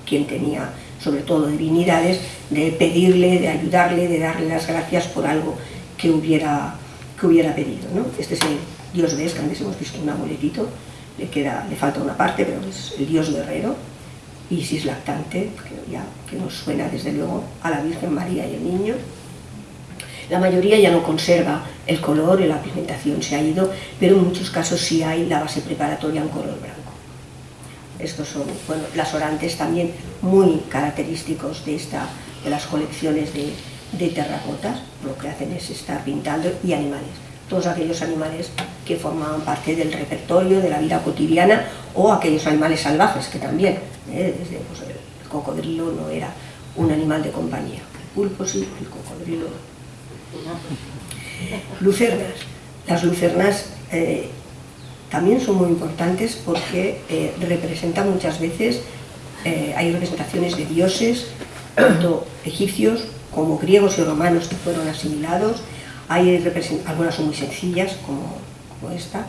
quien tenía sobre todo divinidades, de pedirle, de ayudarle, de darle las gracias por algo que hubiera, que hubiera pedido. ¿no? Este es el dios ves, que antes hemos visto un amuletito, le, queda, le falta una parte, pero es el dios guerrero, Isis lactante, que, ya, que nos suena desde luego a la Virgen María y el niño, la mayoría ya no conserva el color y la pigmentación se ha ido, pero en muchos casos sí hay la base preparatoria en color blanco. Estos son, bueno, las orantes también muy característicos de, esta, de las colecciones de, terracotas, lo que hacen es estar pintando y animales, todos aquellos animales que formaban parte del repertorio de la vida cotidiana o aquellos animales salvajes que también, ¿eh? Desde, pues, el cocodrilo no era un animal de compañía, el pulpo sí, el cocodrilo Lucernas. Las lucernas eh, también son muy importantes porque eh, representan muchas veces, hay representaciones de dioses, tanto egipcios como griegos y romanos que fueron asimilados, hay algunas son muy sencillas como, esta,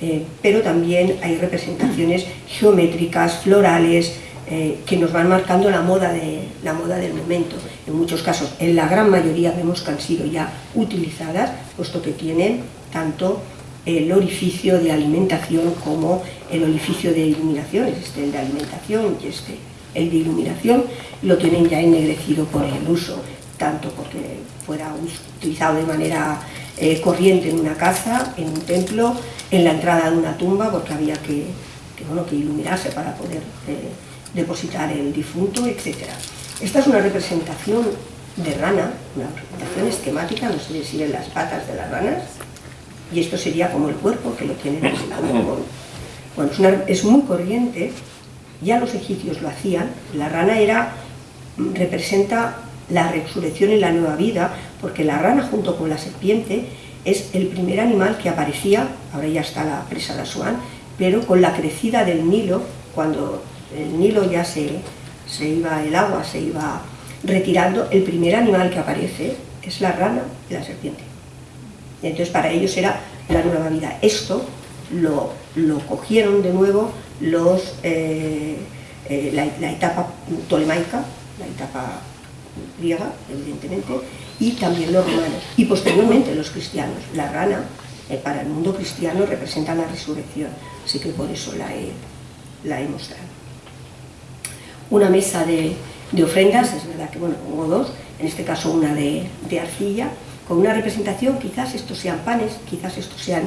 eh, pero también hay representaciones geométricas, florales, eh, que nos van marcando la moda, de, la moda del momento. En muchos casos, en la gran mayoría vemos que han sido ya utilizadas, puesto que tienen tanto el orificio de alimentación como el orificio de iluminación, este el de alimentación y este el de iluminación, lo tienen ya ennegrecido por el uso, tanto porque fuera utilizado de manera eh, corriente en una casa, en un templo, en la entrada de una tumba, porque había que, bueno, que iluminarse para poder eh, depositar el difunto, etc. Esta es una representación de rana, una representación esquemática, no sé si ven las patas de las ranas, y esto sería como el cuerpo que lo tienen aislado. Bueno, es, es muy corriente, ya los egipcios lo hacían, la rana era, representa la resurrección y la nueva vida, porque la rana junto con la serpiente es el primer animal que aparecía, ahora ya está la presa de Asuán, pero con la crecida del Nilo, cuando el Nilo ya se, se iba, el agua se iba retirando, el primer animal que aparece es la rana y la serpiente. entonces para ellos era la nueva vida. Esto lo, lo cogieron de nuevo los, eh, eh, la, etapa tolemaica, la etapa griega, evidentemente, y también los romanos, y posteriormente los cristianos. La rana, eh, para el mundo cristiano, representa la resurrección, así que por eso la he, la he mostrado. Una mesa de, de, ofrendas, es verdad que bueno, pongo dos, en este caso una de, de arcilla, con una representación, quizás estos sean panes, quizás estos sean,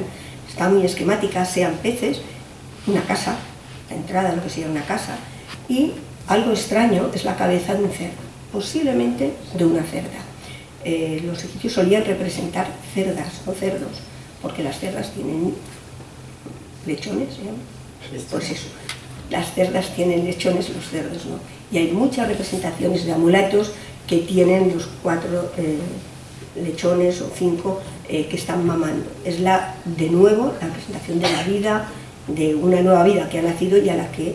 están muy esquemáticas, sean peces, una casa, la entrada de lo que sería una casa, y algo extraño es la cabeza de un cerdo, posiblemente de una cerda. Eh, los egipcios solían representar cerdas o cerdos, porque las cerdas tienen lechones, ¿eh? pues eso, las cerdas tienen lechones, los cerdos no. Y hay muchas representaciones de amuletos que tienen los cuatro eh, lechones o cinco que están mamando. Es la, de nuevo, la representación de la vida, de una nueva vida que ha nacido y a la que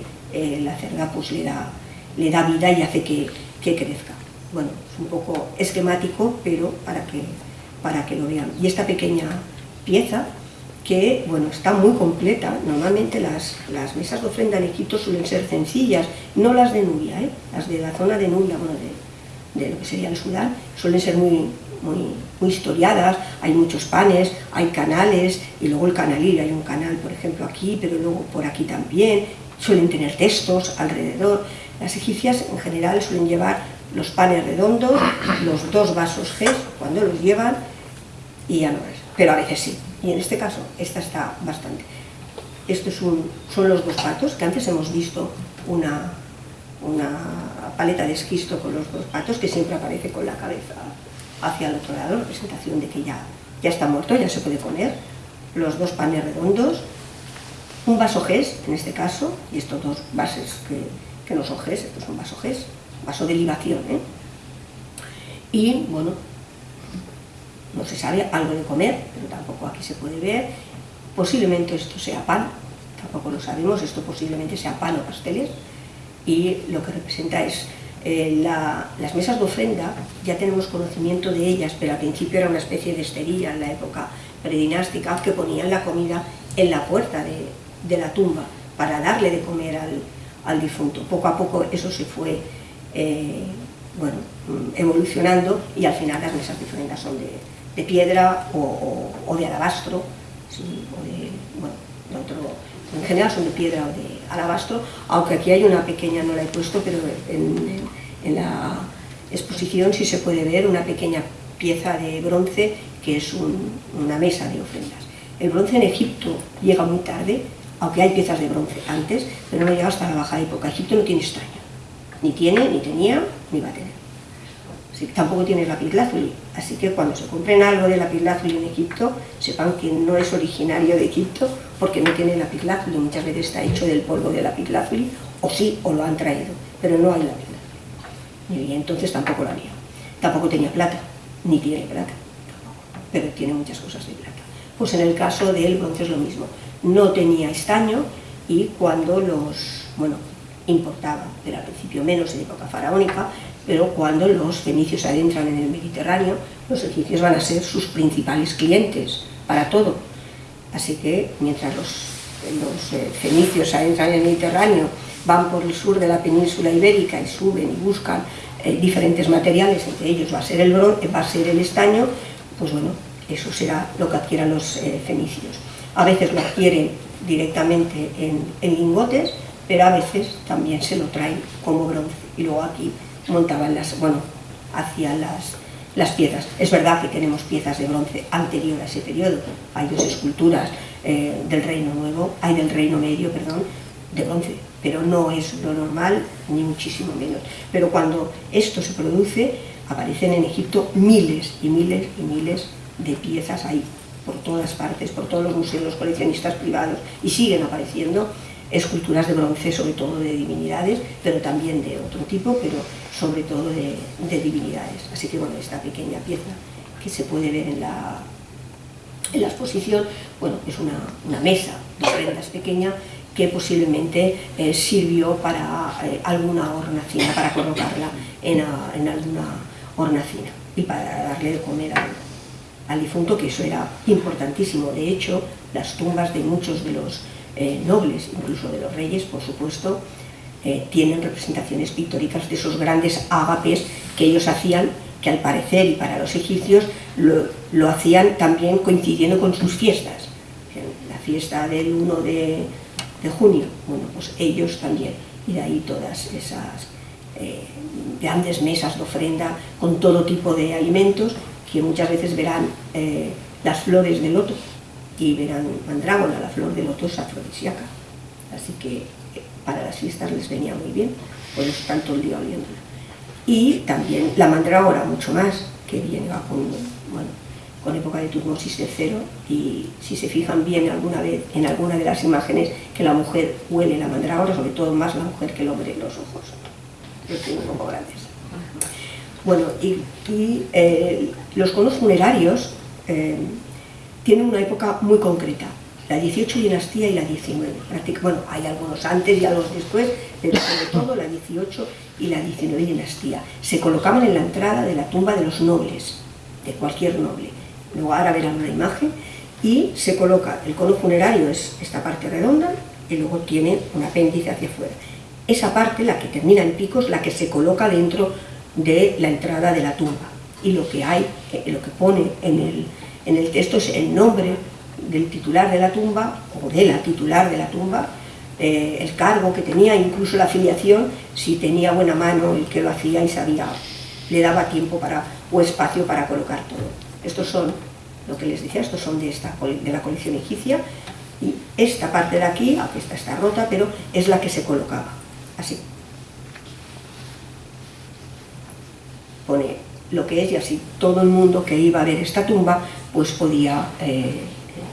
la cerda pues le da, le da vida y hace que, que crezca. Bueno, es un poco esquemático, pero para que, para que lo vean. Y esta pequeña pieza, que bueno, está muy completa, normalmente las, las mesas de ofrenda en Egipto suelen ser sencillas, no las de Nubia, ¿eh? las de la zona de Nubia, bueno, de, de lo que sería el Sudán, suelen ser muy, muy, muy, historiadas, hay muchos panes, hay canales, y luego el canalillo, hay un canal por ejemplo aquí, pero luego por aquí también, suelen tener textos alrededor, las egipcias en general suelen llevar los panes redondos, los dos vasos G, cuando los llevan, y ya no es. Pero a veces sí. Y en este caso, esta está bastante. Estos son los dos patos, que antes hemos visto una, una paleta de esquisto con los dos patos, que siempre aparece con la cabeza hacia el otro lado, representación de que ya, ya está muerto, ya se puede comer. Los dos panes redondos, un vaso GES, en este caso, y estos dos vasos que, que no son GES, estos son vaso GES, vaso de libación, ¿eh? Y, bueno, no se sabe, algo de comer, pero tampoco aquí se puede ver. Posiblemente esto sea pan, tampoco lo sabemos, esto posiblemente sea pan o pasteles, y lo que representa es eh, las mesas de ofrenda, ya tenemos conocimiento de ellas, pero al principio era una especie de esterilla en la época predinástica, que ponían la comida en la puerta de, la tumba para darle de comer al, difunto. Poco a poco eso se fue eh, bueno, evolucionando y al final las mesas de ofrenda son de, de piedra o, o, de alabastro, bueno, de en general son de piedra o de alabastro, aunque aquí hay una pequeña, no la he puesto, pero en, en la exposición sí se puede ver una pequeña pieza de bronce que es un, una mesa de ofrendas. El bronce en Egipto llega muy tarde, aunque hay piezas de bronce antes, pero no llega hasta la baja época. Egipto no tiene estaño, ni tiene, ni tenía, ni va a tener. Tampoco tiene lapislázuli. Así que cuando se compren algo de lapislázuli en Egipto, sepan que no es originario de Egipto porque no tiene lapislázuli. Muchas veces está hecho del polvo de lapislázuli, o sí, o lo han traído, pero no hay lapislázuli. Y entonces tampoco lo había. Tampoco tenía plata, ni tiene plata, pero tiene muchas cosas de plata. Pues en el caso del bronce es lo mismo. No tenía estaño y cuando los, bueno, importaba, pero al principio menos en época faraónica, pero cuando los fenicios adentran en el Mediterráneo, los egipcios van a ser sus principales clientes para todo. Así que mientras los, eh, fenicios adentran en el Mediterráneo, van por el sur de la península ibérica y suben y buscan eh, diferentes materiales, entre ellos va a ser el bronce, va a ser el estaño, pues bueno, eso será lo que adquieran los eh, fenicios. A veces lo adquieren directamente en, en lingotes, pero a veces también se lo traen como bronce. Y luego aquí montaban las, bueno, hacían las, las piezas. Es verdad que tenemos piezas de bronce anterior a ese periodo, hay dos esculturas eh, del Reino Nuevo, hay del Reino Medio, perdón, de bronce, pero no es lo normal, ni muchísimo menos. Pero cuando esto se produce, aparecen en Egipto miles y miles y miles de piezas ahí, por todas partes, por todos los museos, los coleccionistas privados, y siguen apareciendo esculturas de bronce, sobre todo de divinidades, pero también de otro tipo, pero sobre todo de, divinidades. Así que bueno, esta pequeña pieza que se puede ver en la, en la exposición, bueno, es una, mesa de prendas pequeña que posiblemente eh, sirvió para eh, alguna hornacina, para colocarla en, alguna hornacina y para darle de comer al difunto, que eso era importantísimo. De hecho, las tumbas de muchos de los eh, nobles, incluso de los reyes, por supuesto, eh, tienen representaciones pictóricas de esos grandes ágapes que ellos hacían, que al parecer, y para los egipcios, lo, hacían también coincidiendo con sus fiestas. La fiesta del 1 de, junio, bueno, pues ellos también, y de ahí todas esas eh, grandes mesas de ofrenda con todo tipo de alimentos, que muchas veces verán las flores de loto, y verán mandrágora, la flor de loto es afrodisíaca. Así que eh, para las fiestas les venía muy bien, por eso todo el día oliéndola. Y también la mandrágora, mucho más, que viene con, bueno, con época de Tutmosis cero y si se fijan bien alguna vez en alguna de las imágenes que la mujer huele la mandrágora, sobre todo más la mujer que el hombre los ojos. Los tengo un poco grandes. Bueno, y, eh, los conos funerarios eh, tienen una época muy concreta, la 18 dinastía y la 19. Bueno, hay algunos antes y algunos después, pero sobre todo la 18 y la 19 dinastía. Se colocaban en la entrada de la tumba de los nobles, de cualquier noble. Luego ahora verán una imagen y se coloca, el cono funerario es esta parte redonda y luego tiene un apéndice hacia afuera. Esa parte, la que termina en picos, la que se coloca dentro de la entrada de la tumba. Y lo que hay, eh, lo que pone en el, en el texto es el nombre del titular de la tumba, o de la titular de la tumba, eh, el cargo que tenía, incluso la afiliación, si tenía buena mano el que lo hacía y sabía, le daba tiempo para, o espacio para colocar todo. Estos son, lo que les decía, estos son de, esta, de la colección egipcia, y esta parte de aquí, aunque esta está rota, pero es la que se colocaba, así. Pone lo que es y así todo el mundo que iba a ver esta tumba pues podía eh,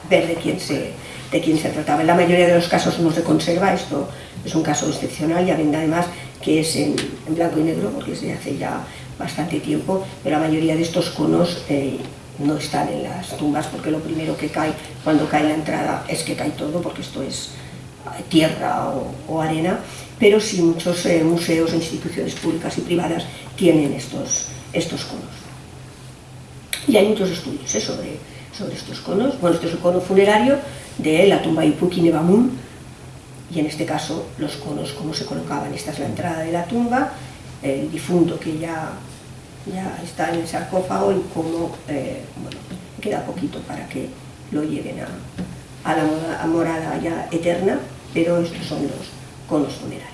ver de quién, se, de quién se trataba. En la mayoría de los casos no se conserva, esto es un caso excepcional, ya ven además que es en, blanco y negro porque es de hace ya bastante tiempo, pero la mayoría de estos conos eh, no están en las tumbas porque lo primero que cae cuando cae la entrada es que cae todo porque esto es tierra o, arena, pero sí muchos eh, museos instituciones públicas y privadas tienen estos, estos conos. Y hay muchos estudios ¿eh? sobre, sobre estos conos. Bueno, este es el cono funerario de la tumba Ipuki Nebamun, y en este caso los conos, cómo se colocaban. Esta es la entrada de la tumba, el difunto que ya, ya está en el sarcófago y cómo eh, bueno, queda poquito para que lo lleven a, a la morada ya eterna, pero estos son los conos funerarios.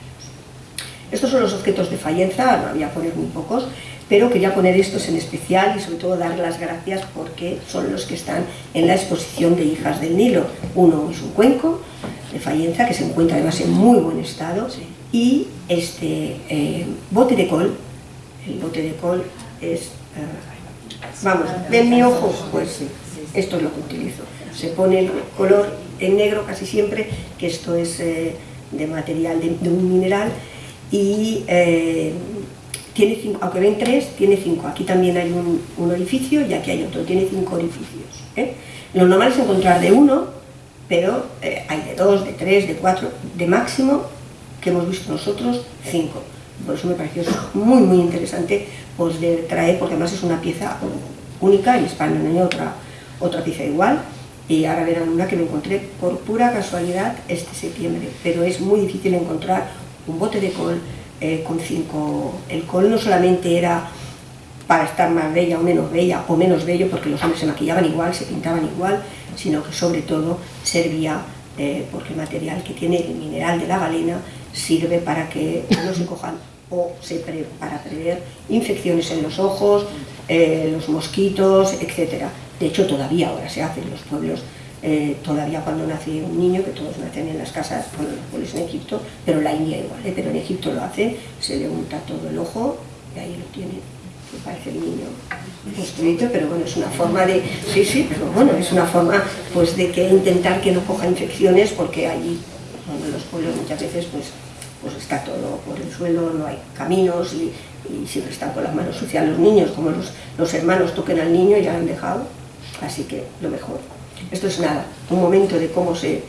Estos son los objetos de fallenza, voy a poner muy pocos, pero quería poner estos en especial y sobre todo dar las gracias porque son los que están en la exposición de Hijas del Nilo. Uno es un cuenco de Fallenza que se encuentra además en muy buen estado y este eh, bote de col, el bote de col es... eh, vamos, ¿ven mi ojo? Pues sí, esto es lo que utilizo. Se pone el color en negro casi siempre, que esto es eh, de material de, de un mineral, y tiene cinco, aunque ven tres, tiene cinco. Aquí también hay un, orificio y aquí hay otro, tiene cinco orificios. ¿eh? Lo normal es encontrar de uno, pero eh, hay de dos, de tres, de cuatro, de máximo, que hemos visto nosotros, cinco. Por eso me pareció muy, muy interesante pues, de traer, porque además es una pieza única, en España no hay otra, otra pieza igual, y ahora verán una que me encontré por pura casualidad este septiembre, pero es muy difícil encontrar un bote de col eh, con cinco... El col no solamente era para estar más bella o menos bella, o menos bello, porque los hombres se maquillaban igual, se pintaban igual, sino que sobre todo servía, eh, porque el material que tiene el mineral de la galena sirve para que no se cojan o se pre- para prever infecciones en los ojos, eh, los mosquitos, etc. De hecho, todavía ahora se hace en los pueblos, eh, todavía cuando nace un niño, que todos nacen en las casas, bueno, los pueblos en Egipto, pero la India igual, ¿eh? pero en Egipto lo hacen, se le unta todo el ojo y ahí lo tiene me parece el niño construido, pero bueno, es una forma de, sí, sí, pero bueno, es una forma pues de que intentar que no coja infecciones porque allí, bueno, en los pueblos muchas veces pues, pues está todo por el suelo, no hay caminos y, y siempre están con las manos sucias los niños, como los, los hermanos toquen al niño ya han dejado, así que lo mejor. Esto es nada, un momento de cómo se,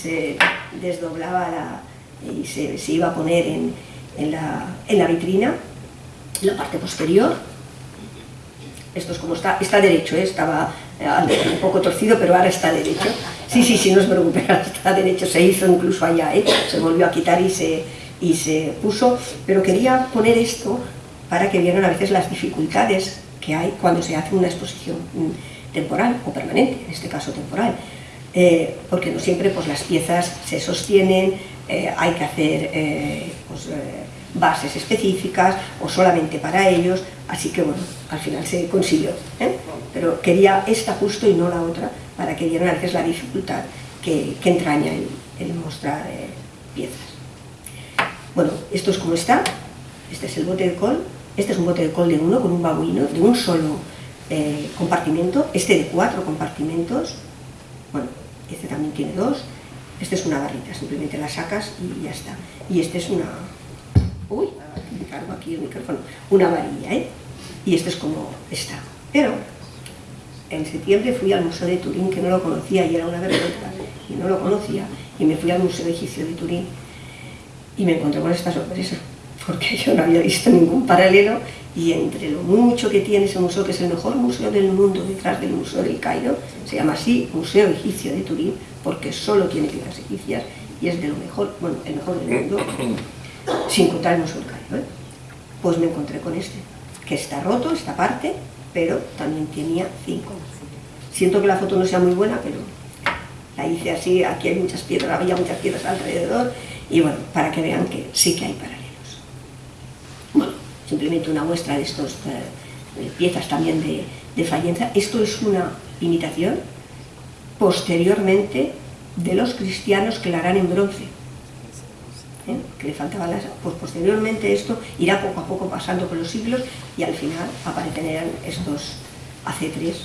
se desdoblaba la, y se, se iba a poner en, en la, en la vitrina la parte posterior. Esto es como está, está derecho, ¿eh? estaba eh, un poco torcido, pero ahora está derecho. Sí, sí, sí, no os preocupéis, está derecho, se hizo incluso allá, ¿eh? se volvió a quitar y se, y se puso, pero quería poner esto para que vieran a veces las dificultades que hay cuando se hace una exposición mm, temporal o permanente, en este caso temporal. Eh, porque no siempre pues, las piezas se sostienen, eh, hay que hacer eh, pues, bases específicas o solamente para ellos, así que bueno, al final se consiguió. Pero quería esta justo y no la otra, para que vieran a veces la dificultad que, entraña el, el mostrar piezas. Bueno, esto es como está, este es el bote de col, este es un bote de col de uno con un babuino, de un solo eh, este de cuatro compartimentos, bueno, este también tiene dos, este es una barrita, simplemente la sacas y ya está. Y este es una, uy, cargo aquí el micrófono, una varilla, ¿eh? Y este es como está. Pero en septiembre fui al Museo de Turín, que no lo conocía y era una vergüenza, y no lo conocía, y me fui al Museo Egipcio de Turín y me encontré con esta sorpresa, porque yo no había visto ningún paralelo y entre lo mucho que tiene ese museo, que es el mejor museo del mundo detrás del Museo del Cairo, se llama así Museo Egipcio de Turín, porque solo tiene piezas egipcias y es de lo mejor, bueno, el mejor del mundo, sin contar el Museo del Cairo. ¿eh? Pues me encontré con este, que está roto, esta parte, pero también tenía cinco. Siento que la foto no sea muy buena, pero la hice así, aquí hay muchas piedras, había muchas piedras alrededor, y bueno, para que vean que sí que hay paralelos. Simplemente una muestra de estas piezas también de, de Fayenza. Esto es una imitación posteriormente de los cristianos que la harán en bronce. ¿eh? que le faltaban las... Pues posteriormente esto irá poco a poco pasando por los siglos y al final aparecerán estos acetres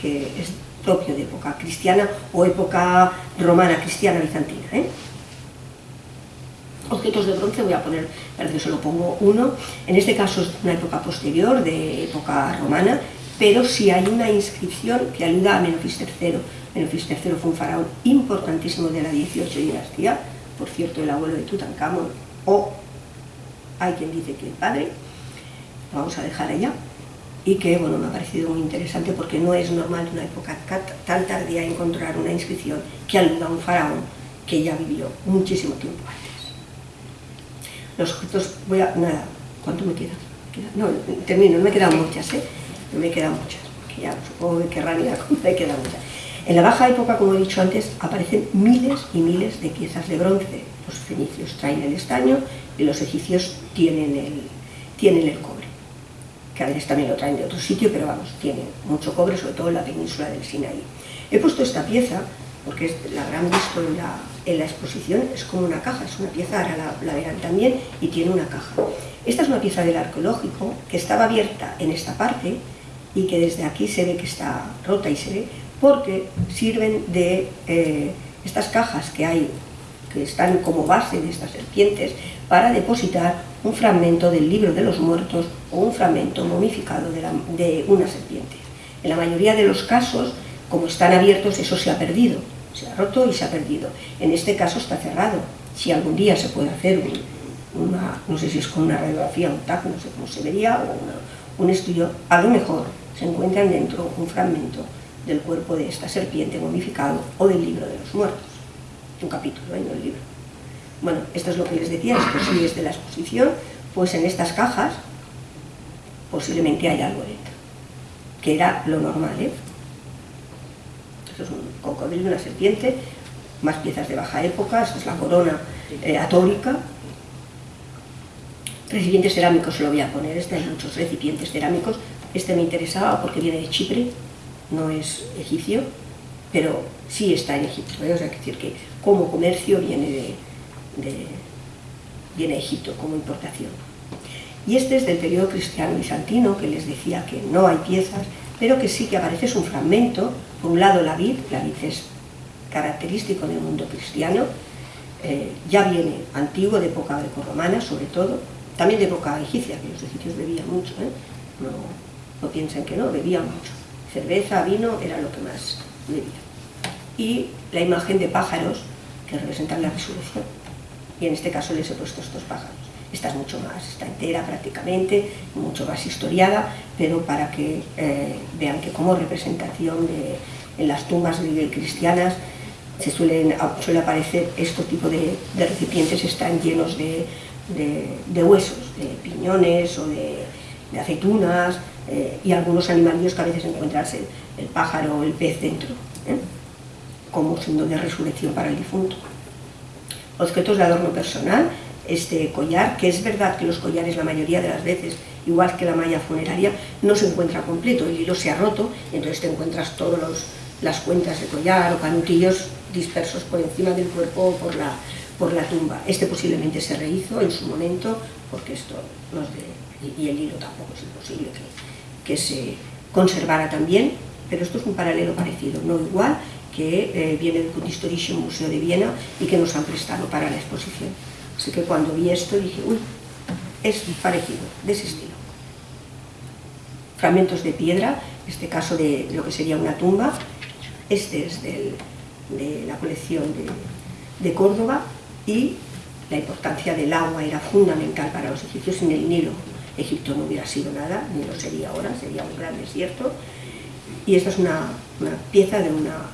que es propio de época cristiana o época romana, cristiana, bizantina. ¿eh? Objetos de bronce voy a poner, parece que solo pongo uno, en este caso es una época posterior, de época romana, pero sí hay una inscripción que aluda a Menofis III. Menofis III fue un faraón importantísimo de la 18 dinastía, por cierto el abuelo de Tutankamón, o hay quien dice que el padre, vamos a dejar allá, y que bueno, me ha parecido muy interesante porque no es normal en una época tan tardía encontrar una inscripción que aluda a un faraón que ya vivió muchísimo tiempo. Los objetos, voy a, nada, ¿cuánto me queda? No, termino, no me quedan muchas, ¿eh? No me quedan muchas, que ya supongo que querrán ir a me quedan muchas. En la baja época, como he dicho antes, aparecen miles y miles de piezas de bronce. Los fenicios traen el estaño y los egipcios tienen el, tienen el cobre que a veces también lo traen de otro sitio, pero vamos, tiene mucho cobre, sobre todo en la península del Sinaí. He puesto esta pieza porque la habrán visto en la, en la, exposición, es como una caja, es una pieza, ahora la, la verán también, y tiene una caja. Esta es una pieza del arqueológico que estaba abierta en esta parte y que desde aquí se ve que está rota y se ve porque sirven de eh, estas cajas que hay, que están como base de estas serpientes, para depositar un fragmento del libro de los muertos o un fragmento momificado de, de una serpiente. En la mayoría de los casos, como están abiertos, eso se ha perdido, se ha roto y se ha perdido. En este caso está cerrado. Si algún día se puede hacer una, no sé si es con una radiografía, un TAC, no sé cómo se vería, o un estudio, a lo mejor se encuentran dentro un fragmento del cuerpo de esta serpiente momificado o del libro de los muertos. Un capítulo en el libro. Bueno, esto es lo que les decía, esto sí es de la exposición, pues en estas cajas posiblemente hay algo dentro, que era lo normal, ¿eh? Es un cocodrilo, una serpiente, más piezas de baja época, esta es la corona eh, atórica, recipientes cerámicos lo voy a poner, este hay muchos recipientes cerámicos, este me interesaba porque viene de Chipre, no es egipcio, pero sí está en Egipto, ¿eh? o sea, que decir que como comercio viene de, viene Egipto como importación. Y este es del periodo cristiano bizantino, que les decía que no hay piezas, pero que sí que aparece es un fragmento, por un lado la vid, la vid es característico del mundo cristiano, eh, ya viene antiguo, de época greco-romana sobre todo, también de época egipcia, que los egipcios bebían mucho, ¿eh? no, no piensen que no, bebían mucho. Cerveza, vino, era lo que más bebían. Y la imagen de pájaros que representan la resurrección y en este caso les he puesto estos pájaros. Esta es mucho más, está entera prácticamente, mucho más historiada, pero para que eh, vean que como representación de, en las tumbas cristianas se suelen, suele aparecer este tipo de, recipientes, están llenos de, huesos, de piñones o de, aceitunas eh, y algunos animalillos que a veces encuentras el, pájaro o el pez dentro, ¿eh? como siendo de resurrección para el difunto objetos de adorno personal, este collar, que es verdad que los collares la mayoría de las veces, igual que la malla funeraria, no se encuentra completo, el hilo se ha roto, entonces te encuentras todas las cuentas de collar o canutillos dispersos por encima del cuerpo o por la, por la tumba. Este posiblemente se rehizo en su momento, porque esto no de, y el hilo tampoco es imposible que, que se conservara también, pero esto es un paralelo parecido, no igual, que eh, viene del Kunsthistorische Museo de Viena y que nos han prestado para la exposición. Así que cuando vi esto dije, uy, es parecido, de ese estilo. Fragmentos de piedra, en este caso de lo que sería una tumba, este es de la colección de, Córdoba y la importancia del agua era fundamental para los egipcios, sin el Nilo Egipto no hubiera sido nada, ni lo sería ahora, sería un gran desierto. Y esta es una pieza de una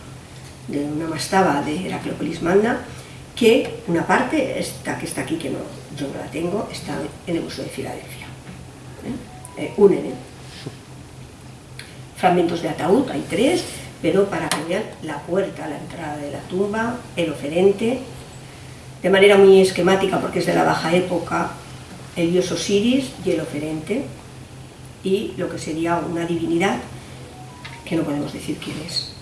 de una mastaba de Heracleopolis Magna, que una parte, esta que está aquí, que no, yo no la tengo, está en el Museo de Filadelfia. ¿eh? Eh, unen ¿eh? fragmentos de ataúd, hay tres, pero para que la puerta, la entrada de la tumba, el oferente, de manera muy esquemática porque es de la baja época, el dios Osiris y el oferente, y lo que sería una divinidad, que no podemos decir quién es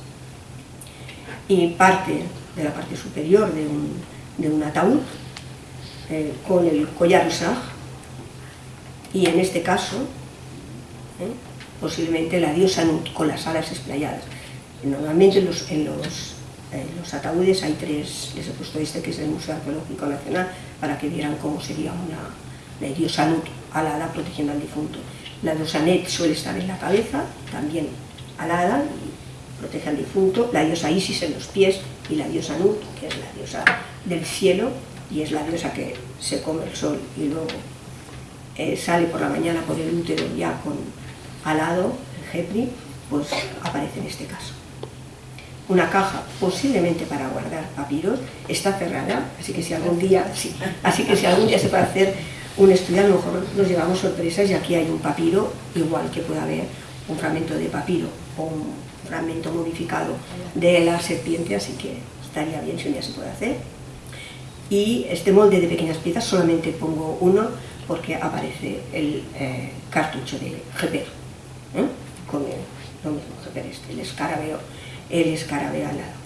y parte de la parte superior de un, de un ataúd eh, con el collar y en este caso eh, posiblemente la diosa Nut con las alas esplayadas. Normalmente en los, en los, los, ataúdes hay tres, les he puesto este que es del Museo Arqueológico Nacional para que vieran cómo sería una la diosa Nut alada protegiendo al difunto. La diosa Net suele estar en la cabeza, también alada, protege al difunto, la diosa Isis en los pies y la diosa Nut, que es la diosa del cielo y es la diosa que se come el sol y luego eh, sale por la mañana por el útero ya con alado, el Jepri, pues aparece en este caso. Una caja posiblemente para guardar papiros, está cerrada, así que si algún día, sí, así que si algún día se puede hacer un estudio, a lo mejor nos llevamos sorpresas y aquí hay un papiro, igual que puede haber un fragmento de papiro o un fragmento modificado de la serpiente, así que estaría bien si un día se puede hacer. Y este molde de pequeñas piezas solamente pongo uno porque aparece el eh, cartucho de Geper, con el, lo mismo, Geper este, el escarabeo, el escarabeo al lado.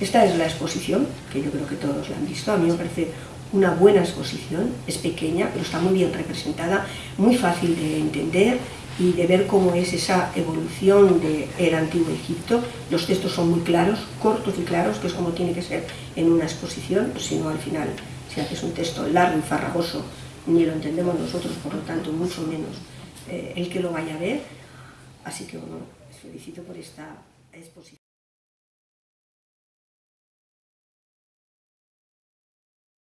Esta es la exposición, que yo creo que todos la han visto, a mí me parece una buena exposición, es pequeña, pero está muy bien representada, muy fácil de entender y de ver cómo es esa evolución del antiguo Egipto. Los textos son muy claros, cortos y claros, que es como tiene que ser en una exposición, si no al final, si haces un texto largo y farragoso, ni lo entendemos nosotros, por lo tanto, mucho menos eh, el que lo vaya a ver. Así que bueno, felicito por esta exposición.